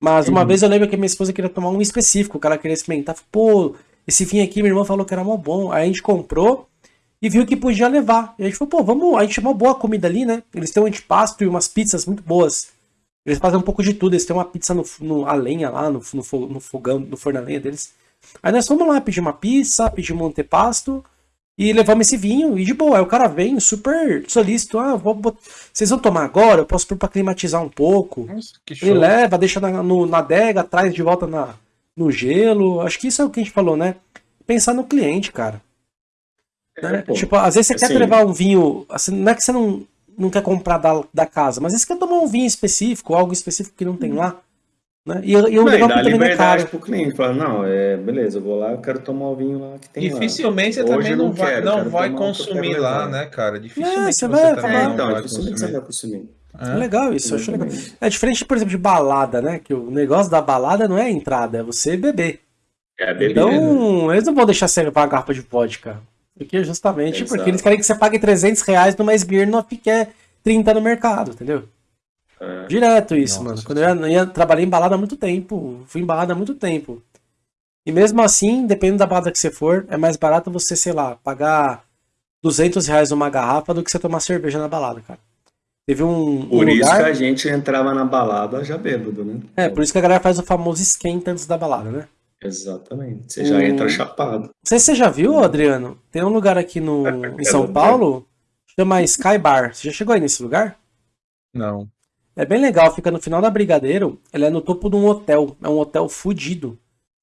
Mas uma uhum. vez eu lembro que minha esposa queria tomar um específico, que ela queria experimentar. Pô, esse vinho aqui, minha irmã falou que era mó bom. Aí a gente comprou e viu que podia levar. E a gente falou, pô, vamos. A gente chamou boa comida ali, né? Eles têm um antipasto e umas pizzas muito boas. Eles fazem um pouco de tudo. Eles têm uma pizza no, no a lenha lá, no, no, no fogão, no forno a lenha deles. Aí nós fomos lá pedir uma pizza, pedimos um antepasto e levamos esse vinho. E de boa, aí o cara vem super solícito. Ah, vou, vou, vocês vão tomar agora? Eu posso pôr pra climatizar um pouco. Nossa, Ele leva, deixa na, no, na adega, traz de volta na, no gelo. Acho que isso é o que a gente falou, né? Pensar no cliente, cara. É, né? Tipo, às vezes você assim, quer levar um vinho. Assim, não é que você não não quer comprar da, da casa, mas você quer tomar um vinho específico, algo específico que não tem lá. Né? E, e o legal é que também é caro. pro cliente, fala, não, é, beleza, eu vou lá, eu quero tomar o vinho lá que tem Dificilmente lá. você também não, vai, quero, não vai consumir lá, né, cara? Dificilmente é, você, vai, você é, então, vai dificilmente você vai consumir. É, é legal isso, eu acho legal. É diferente, por exemplo, de balada, né? Que o negócio da balada não é a entrada, é você beber. É beber. Então, eles não vão deixar você levar uma garrafa de vodka. Porque justamente Exato. porque eles querem que você pague 300 reais numa Smirnoff que é 30 no mercado, entendeu? É. Direto isso, Nossa, mano. Quando eu ia, ia, trabalhei em balada há muito tempo, fui em balada há muito tempo. E mesmo assim, dependendo da balada que você for, é mais barato você, sei lá, pagar 200 reais numa garrafa do que você tomar cerveja na balada, cara. Teve um. Por um isso lugar... que a gente entrava na balada já bêbado, né? É, por isso que a galera faz o famoso esquenta antes da balada, né? Exatamente. Você já entra chapado. Não sei se você já viu, Adriano. Tem um lugar aqui no, em São Paulo, chama Sky Bar. Você já chegou aí nesse lugar? Não. É bem legal, fica no final da Brigadeiro. Ele é no topo de um hotel. É um hotel fudido.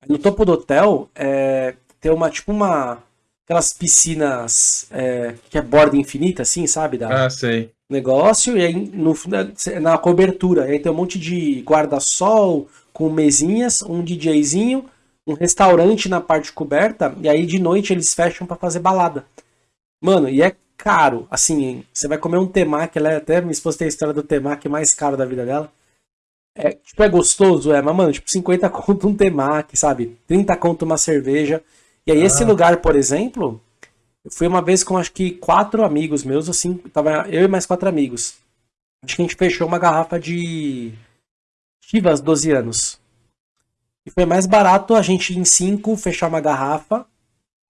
No topo do hotel é, tem uma, tipo uma. Aquelas piscinas é, que é borda infinita, assim, sabe? Da, ah, sei. Negócio, e aí no, na cobertura. Aí tem um monte de guarda-sol com mesinhas, um DJzinho, um restaurante na parte coberta, e aí de noite eles fecham para fazer balada. Mano, e é caro. Assim, você vai comer um temaki, ela é até minha esposa tem a história do temaki mais caro da vida dela. É, tipo, é gostoso, é, mas, mano, tipo, 50 conto um temaki, sabe? 30 conto uma cerveja. E aí, ah. esse lugar, por exemplo, eu fui uma vez com acho que quatro amigos meus, assim, tava eu e mais quatro amigos. Acho que a gente fechou uma garrafa de Chivas 12 anos. E foi mais barato a gente em cinco fechar uma garrafa,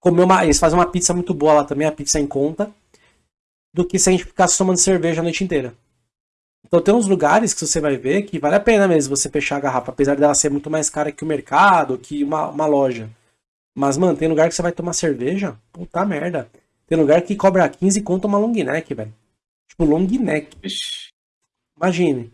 comer uma. Eles fazem uma pizza muito boa lá também, a pizza em conta, do que se a gente ficasse tomando cerveja a noite inteira. Então tem uns lugares que você vai ver que vale a pena mesmo você fechar a garrafa, apesar dela ser muito mais cara que o mercado, que uma, uma loja. Mas, mano, tem lugar que você vai tomar cerveja, puta merda. Tem lugar que cobra 15 conto uma long neck, velho. Tipo, long neck. Imagine.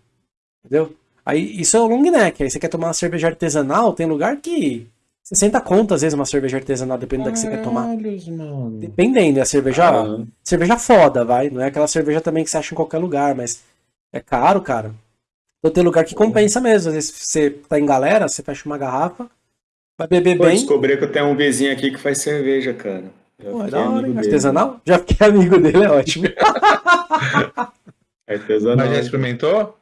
Entendeu? Aí, isso é o long neck. Aí você quer tomar uma cerveja artesanal, tem lugar que 60 conto, às vezes, uma cerveja artesanal, dependendo da que você quer tomar. Mano. Dependendo, é a cerveja. Ah. Cerveja foda, vai. Não é aquela cerveja também que você acha em qualquer lugar, mas é caro, cara. Então tem lugar que compensa mesmo. Às vezes você tá em galera, você fecha uma garrafa, vai beber Pô, bem. descobri que eu tenho um vizinho aqui que faz cerveja, cara. Já Pô, é da hora, Artesanal? Já fiquei amigo dele, é ótimo. Artesanal. Mas já experimentou?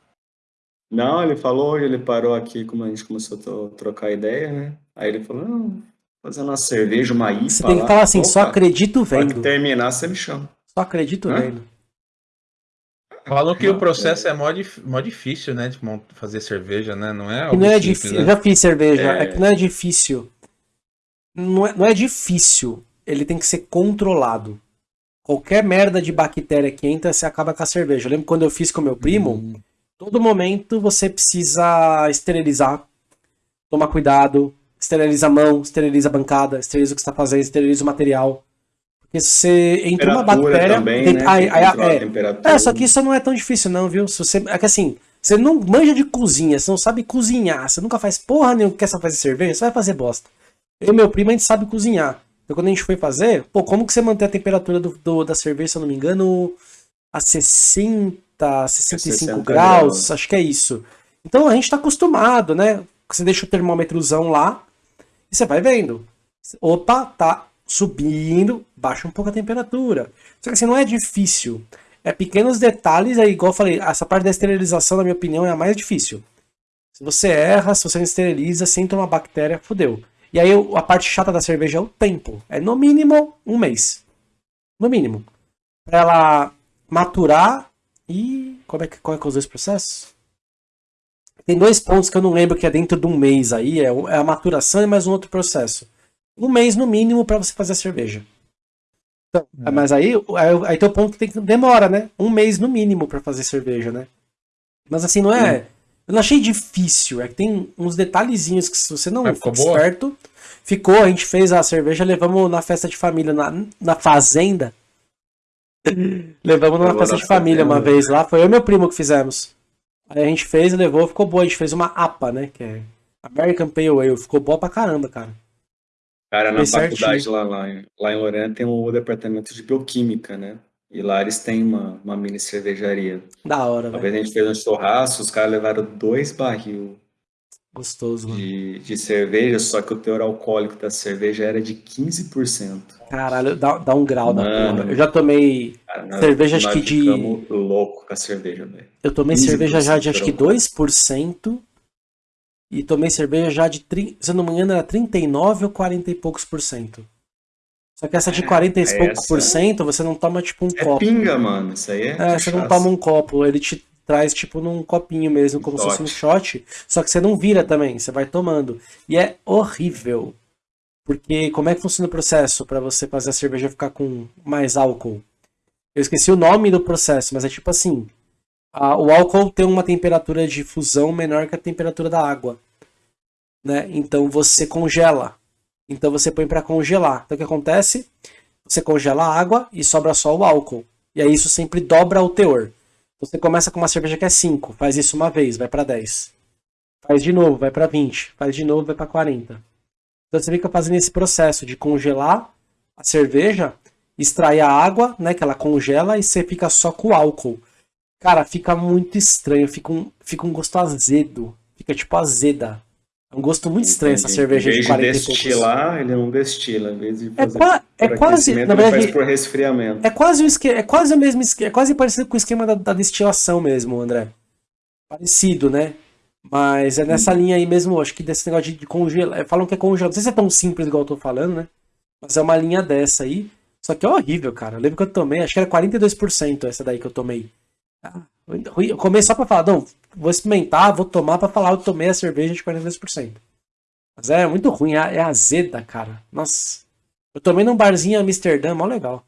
Não, ele falou hoje, ele parou aqui, como a gente começou a trocar ideia, né? Aí ele falou, não, fazendo uma cerveja, uma IPA Você tem que falar assim, Opa, só acredito vendo. Pode terminar, você me chama. Só acredito Hã? vendo. Falam que não, o processo é, é mó, mó, difícil, né? De fazer cerveja, né? Não é algo não é difícil. Né? Eu já fiz cerveja, é... é que não é difícil. Não é, não é difícil. Ele tem que ser controlado. Qualquer merda de bactéria que entra, você acaba com a cerveja. Eu lembro quando eu fiz com meu primo, hum. Todo momento você precisa esterilizar, tomar cuidado, esteriliza a mão, esteriliza a bancada, esteriliza o que está fazendo, esteriliza o material. Porque se você entra uma bactéria. Também, tem, né? aí, aí, é, é, só que isso não é tão difícil, não, viu? Se você, é que assim, você não manja de cozinha, você não sabe cozinhar, você nunca faz porra nenhuma que quer fazer cerveja, você vai fazer bosta. Eu e meu primo, a gente sabe cozinhar. Então quando a gente foi fazer, pô, como que você mantém a temperatura do, do da cerveja, se eu não me engano, a 60, 65 graus, graus, acho que é isso. Então a gente tá acostumado, né? Você deixa o termômetrozão lá e você vai vendo. Opa, tá subindo, baixa um pouco a temperatura. Só que assim, não é difícil. É pequenos detalhes, é igual eu falei, essa parte da esterilização, na minha opinião, é a mais difícil. Se você erra, se você não esteriliza, se entra uma bactéria, fodeu. E aí a parte chata da cerveja é o tempo. É no mínimo um mês. No mínimo. Pra ela maturar e. Como é que, qual é que é os dois processos? Tem dois pontos que eu não lembro que é dentro de um mês aí. É, é a maturação e mais um outro processo um mês no mínimo para você fazer a cerveja. Então, é. Mas aí, aí, aí teu ponto tem que demora, né? Um mês no mínimo para fazer cerveja, né? Mas assim, não é. Eu não achei difícil. É que tem uns detalhezinhos que se você não for esperto. Ficou, a gente fez a cerveja, levamos na festa de família, na, na fazenda. Levamos numa festa de família uma vez lá. Foi eu e meu primo que fizemos. Aí a gente fez, levou, ficou boa. A gente fez uma APA, né? Que é American Pale Ale. Ficou boa pra caramba, cara. Cara, na faculdade lá, lá, em, lá em Lorena tem o departamento de bioquímica, né? E lá eles têm uma, uma mini cervejaria. Da hora, Uma vez a gente fez um churrasco, os caras levaram dois barril Gostoso, mano. de, de cerveja, só que o teor alcoólico da cerveja era de 15%. Caralho, dá, dá um grau da porra. Eu já tomei cara, nós, cerveja, acho que de. louco com a cerveja, velho. Eu tomei cerveja já de acho que 2%. E tomei cerveja já de, se eu não me engano, era 39 ou 40 e poucos por cento. Só que essa de 40 é, e poucos por cento, você não toma tipo um é copo. pinga, mano. Isso aí é. É, você não toma um copo. Ele te traz tipo num copinho mesmo, como se fosse um shot. Só que você não vira também, você vai tomando. E é horrível. Porque como é que funciona o processo para você fazer a cerveja ficar com mais álcool? Eu esqueci o nome do processo, mas é tipo assim: a, o álcool tem uma temperatura de fusão menor que a temperatura da água. Né? Então você congela. Então você põe para congelar. Então o que acontece? Você congela a água e sobra só o álcool. E aí isso sempre dobra o teor. Você começa com uma cerveja que é 5, faz isso uma vez, vai para 10. Faz de novo, vai para 20. Faz de novo, vai para 40. Então você fica fazendo esse processo de congelar a cerveja, extrair a água, né, que ela congela, e você fica só com o álcool. Cara, fica muito estranho, fica um, fica um gosto azedo. Fica tipo azeda. É um gosto muito estranho essa cerveja de 40 de destilar, ele não destila, em vez de é fazer é, é quase, na verdade, faz por resfriamento. É quase o esquema, é quase o mesmo esquema, é quase parecido com o esquema da, da, destilação mesmo, André. Parecido, né? Mas é nessa hum. linha aí mesmo, acho que desse negócio de, de congelar. Falam que é congelado. Não sei se é tão simples igual eu tô falando, né? Mas é uma linha dessa aí. Só que é horrível, cara. Eu lembro que eu tomei, acho que era 42% essa daí que eu tomei. Ah, eu comecei só pra falar, não, vou experimentar, vou tomar pra falar, eu tomei a cerveja de 42%. Mas é muito ruim, é, é azeda, cara. Nossa. Eu tomei num barzinho em Amsterdã, mó legal.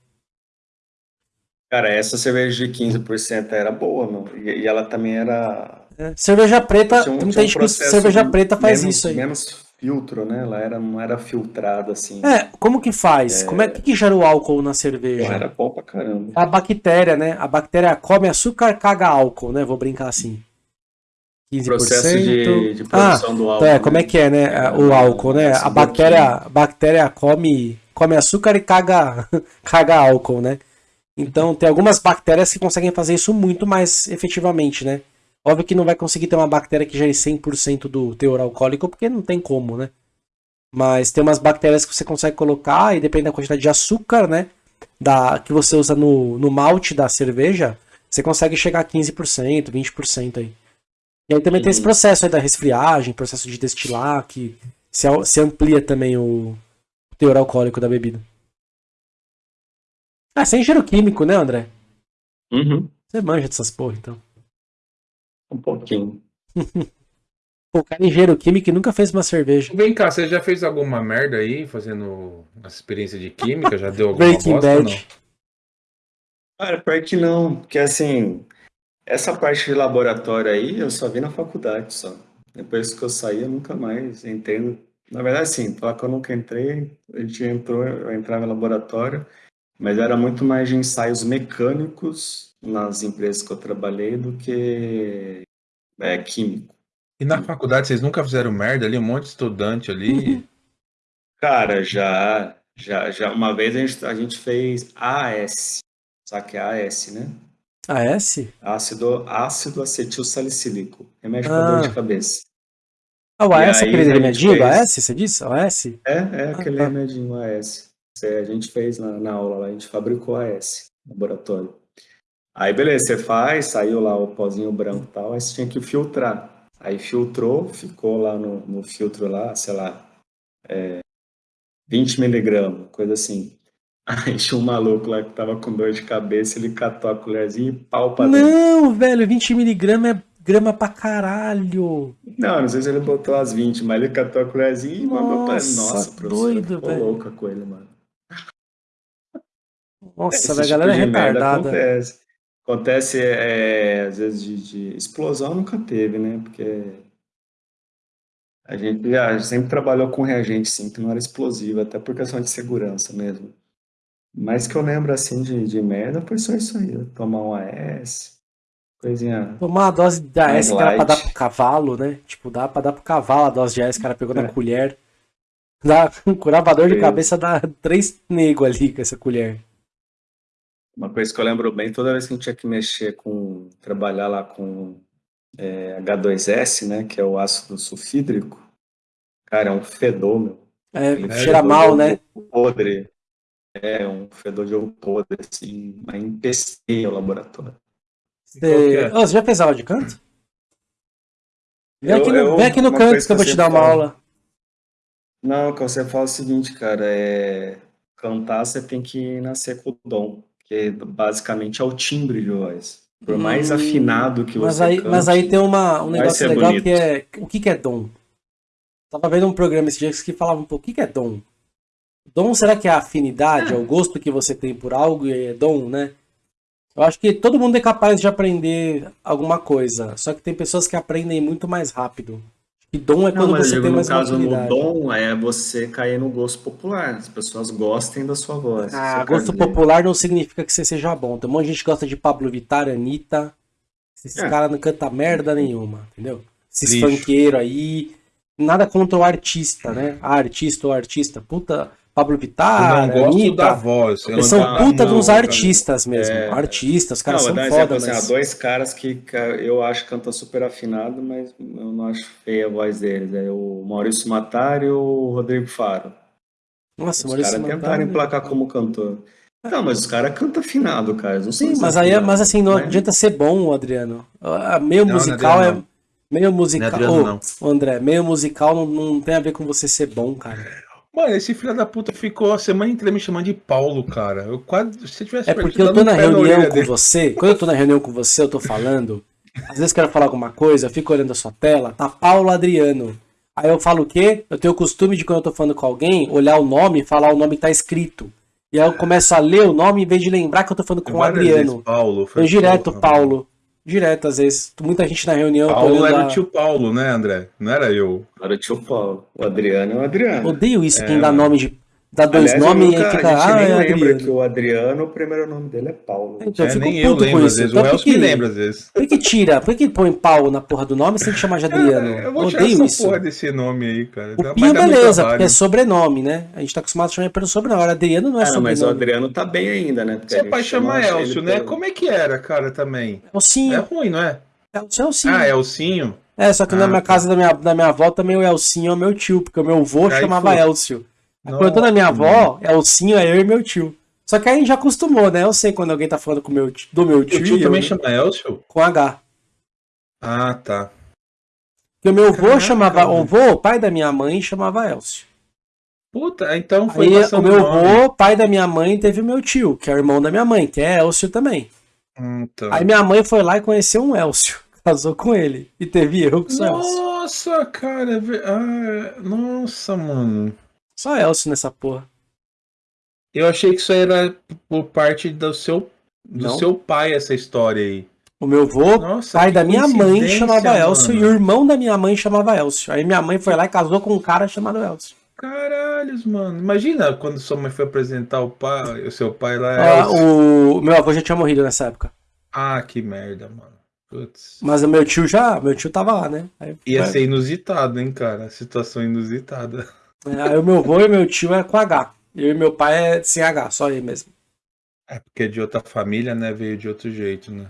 Cara, essa cerveja de 15% era boa, meu. E, e ela também era. É. Cerveja preta, um, muita gente um cerveja preta faz menos, isso aí. Menos filtro, né? Ela era, não era filtrada assim. É, como que faz? É... Como é que, que gera o álcool na cerveja? Pô, era bom pra caramba. A bactéria, né? A bactéria come açúcar, caga álcool, né? Vou brincar assim. 15%. Processo de, de produção ah, do álcool. É, como é né? que é, né? É, o álcool, né? A bactéria, a bactéria come, come açúcar e caga, caga álcool, né? Então, tem algumas bactérias que conseguem fazer isso muito mais efetivamente, né? Óbvio que não vai conseguir ter uma bactéria que gere 100% do teor alcoólico, porque não tem como, né? Mas tem umas bactérias que você consegue colocar, e depende da quantidade de açúcar, né? Da, que você usa no, no malte da cerveja, você consegue chegar a 15%, 20% aí. E aí também tem esse processo aí da resfriagem, processo de destilar, que se, se amplia também o teor alcoólico da bebida. Ah, sem cheiro químico, né, André? Uhum. Você manja dessas porra, então. Um pouquinho. O cara é engenheiro químico e nunca fez uma cerveja. Vem cá, você já fez alguma merda aí fazendo essa experiência de química? Já deu alguma Breaking bosta Bad. não? Cara, pior que não, porque assim, essa parte de laboratório aí eu só vi na faculdade só. Depois que eu saí, eu nunca mais entendo. Na verdade, sim, falar que eu nunca entrei, a gente entrou, eu entrava no laboratório, mas era muito mais de ensaios mecânicos nas empresas que eu trabalhei do que é, químico. E na faculdade vocês nunca fizeram merda ali? Um monte de estudante ali? Cara, já, já, já. Uma vez a gente, a gente fez AS. Sabe que é AS, né? AS? Ácido, ácido acetil salicílico. Remédio ah. para dor de cabeça. Ah, o AS é aquele remedinho fez... do AS, você disse? O AS? É, é aquele ah, tá. remedinho AS. A gente fez na, na aula lá, a gente fabricou AS, laboratório. Aí beleza, você faz, saiu lá o pozinho branco e tal, aí você tinha que filtrar. Aí filtrou, ficou lá no, no filtro lá, sei lá, é, 20 miligramas, coisa assim. Aí tinha um maluco lá que tava com dor de cabeça, ele catou a colherzinha e pau pra dentro. Não, velho, 20 miligramas é grama pra caralho. Não, não sei se ele botou as 20, mas ele catou a colherzinha e mandou pra ele. Nossa, professor, doido, ficou velho. louca com ele, mano. Nossa, velho, a galera tipo é retardada. Acontece. Acontece, é, às vezes, de, de, explosão nunca teve, né? Porque a gente já sempre trabalhou com reagente, sim, que não era explosivo, até por questão de segurança mesmo. Mas que eu lembro, assim, de, de merda foi só isso aí, tomar um AS, coisinha... Tomar uma dose de AS que era pra dar pro cavalo, né? Tipo, dá pra dar pro cavalo a dose de AS, o cara pegou é. na colher. Dá, um curavador de cabeça dá três negros ali com essa colher. Uma coisa que eu lembro bem, toda vez que a gente tinha que mexer com, trabalhar lá com é, H2S, né, que é o ácido sulfídrico, cara, é um fedor, meu. É, cheira mal, né? Podre. É, um fedor de ovo podre, assim, mas empesteia o laboratório. Você... É? Oh, você já fez aula de canto? Vem, eu, aqui, no, eu, vem aqui no canto que eu vou te dar uma fala. aula. Não, que você fala o seguinte, cara, é... cantar você tem que nascer com o dom que basicamente é o timbre de voz. Por mais hum, afinado que mas você aí, cante, Mas aí tem uma, um negócio legal bonito. que é... O que, que é dom? Tava vendo um programa esses dias que falava um pouco, o que, que é dom? Dom será que é a afinidade, é o gosto que você tem por algo e é dom, né? Eu acho que todo mundo é capaz de aprender alguma coisa, só que tem pessoas que aprendem muito mais rápido. E dom é quando não, você tem mais no caso, no dom é você cair no gosto popular. As pessoas gostem da sua voz. Ah, gosto popular não significa que você seja bom. Tem um monte de gente gosta de Pablo Vittar, Anitta. Esses é. caras não cantam merda nenhuma, entendeu? Esses funkeiros aí. Nada contra o artista, né? A artista ou artista. Puta, Pablo Vittar, eu não gosto Anitta, da voz. Eles são puta de uns artistas mesmo. É... Artistas, os caras não, são foda. Exemplo, mas... assim, há dois caras que eu acho que cantam super afinado, mas eu não acho feia a voz deles. É o Maurício Matar e o Rodrigo Faro. Nossa, os caras tentaram emplacar como cantor. Não, mas os caras cantam afinado, cara. Sim, mas aí, é, mas assim, não né? adianta ser bom, Adriano. Meio não, musical é. Meio musical. Não é Adriano, oh, André, meio musical não, não tem a ver com você ser bom, cara. Mano, esse filho da puta ficou a semana inteira me chamando de Paulo, cara. Eu quase. Se tivesse É porque eu tô na reunião com dele. você. Quando eu tô na reunião com você, eu tô falando. Às vezes quero falar alguma coisa, eu fico olhando a sua tela, tá Paulo Adriano. Aí eu falo o quê? Eu tenho o costume de quando eu tô falando com alguém, olhar o nome e falar o nome que tá escrito. E aí eu começo a ler o nome em vez de lembrar que eu tô falando com o Adriano. Paulo, foi eu direto, Paulo. Paulo. Direto, às vezes. Muita gente na reunião. Paulo era o tio Paulo, né, André? Não era eu. Era o tio Paulo. O Adriano é o Adriano. Odeio isso, é, quem dá nome de Dá dois Aliás, nomes nunca, e fica. A gente ah, nem é lembra Adriano. que o Adriano, o primeiro nome dele é Paulo. Então, é, eu nem eu lembro, às vezes. Então, o Elcio que, me lembra, às vezes. Por que tira? Por que põe Paulo na porra do nome sem chamar de Adriano? É, eu vou Odeio isso. porra desse nome aí, cara. O Pinho, beleza, porque é sobrenome, né? A gente tá acostumado a chamar pelo sobrenome. Agora, Adriano não é ah, sobrenome. Mas o Adriano tá bem ainda, né? Porque Seu pai chama Elcio, né? Pelo... Como é que era, cara, também? Elcinho. É ruim, não é? Elcio é Elcinho. Ah, Elcinho? É, só que ah, na minha tá. casa da minha, da minha avó também o Elcinho é o meu tio, porque o meu avô chamava Elcio. Tô na minha avó, é o sim, é eu e meu tio. Só que a gente já acostumou, né? Eu sei quando alguém tá falando com meu, do meu tio. O tio também eu, chama Elcio? Com H. Ah, tá. Porque o meu avô chamava. O avô, pai da minha mãe, chamava Elcio. Puta, então foi Aí, o meu avô, pai da minha mãe, teve o meu tio, que é o irmão da minha mãe, que é Elcio também. Então. Aí minha mãe foi lá e conheceu um Elcio. Casou com ele. E teve eu com o Elcio. Nossa, cara. Ah, nossa, mano. Só Elcio nessa porra. Eu achei que isso era por parte do seu, do Não. seu pai, essa história aí. O meu avô, Nossa, pai da minha mãe, chamava Elcio e o irmão da minha mãe chamava Elcio. Aí minha mãe foi lá e casou com um cara chamado Elcio. Caralhos, mano. Imagina quando sua mãe foi apresentar o pai, o seu pai lá. Ah, o meu avô já tinha morrido nessa época. Ah, que merda, mano. Putz. Mas o meu tio já, meu tio tava lá, né? Aí, Ia ser inusitado, hein, cara? Situação inusitada. É, aí o meu avô e meu tio é com H. Eu e meu pai é sem H, só ele mesmo. É porque é de outra família, né? Veio de outro jeito, né?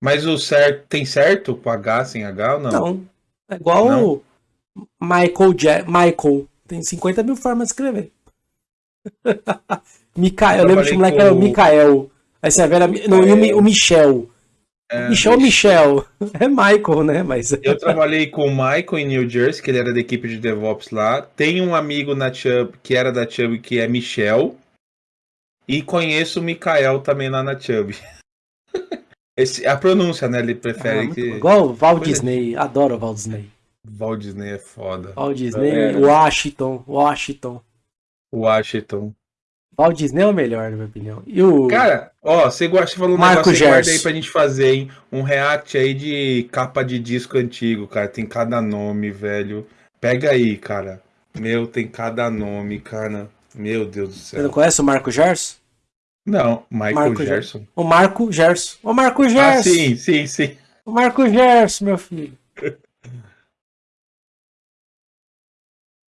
Mas o certo tem certo com H sem H ou não? Não. É igual não? o Michael Jack. Michael. Tem 50 mil formas de escrever. Mikael, eu lembro que o moleque com... era o Mikael. Aí você vê, não, e o Michel. É, Michel Michel. É Michael, né? Mas... Eu trabalhei com o Michael em New Jersey, que ele era da equipe de DevOps lá. Tem um amigo na Chubb, que era da Chubb, que é Michel. E conheço o Mikael também lá na Chubb. Esse, a pronúncia, né? Ele prefere ah, que. Igual o Val Disney. Adoro o Val Disney. Val Disney é foda. Val Disney, é. Washington. Washington. Washington. Walt Disney é o melhor, na minha opinião. E o... Cara, ó, você gosta de falar um Marco negócio guarda aí pra gente fazer, hein? Um react aí de capa de disco antigo, cara. Tem cada nome, velho. Pega aí, cara. Meu, tem cada nome, cara. Meu Deus do céu. Você não conhece o Marco Gerson? Não, Michael Marco Gerson. O Marco Gerson. O Marco Gerson. Ah, sim, sim, sim. O Marco Gerson, meu filho.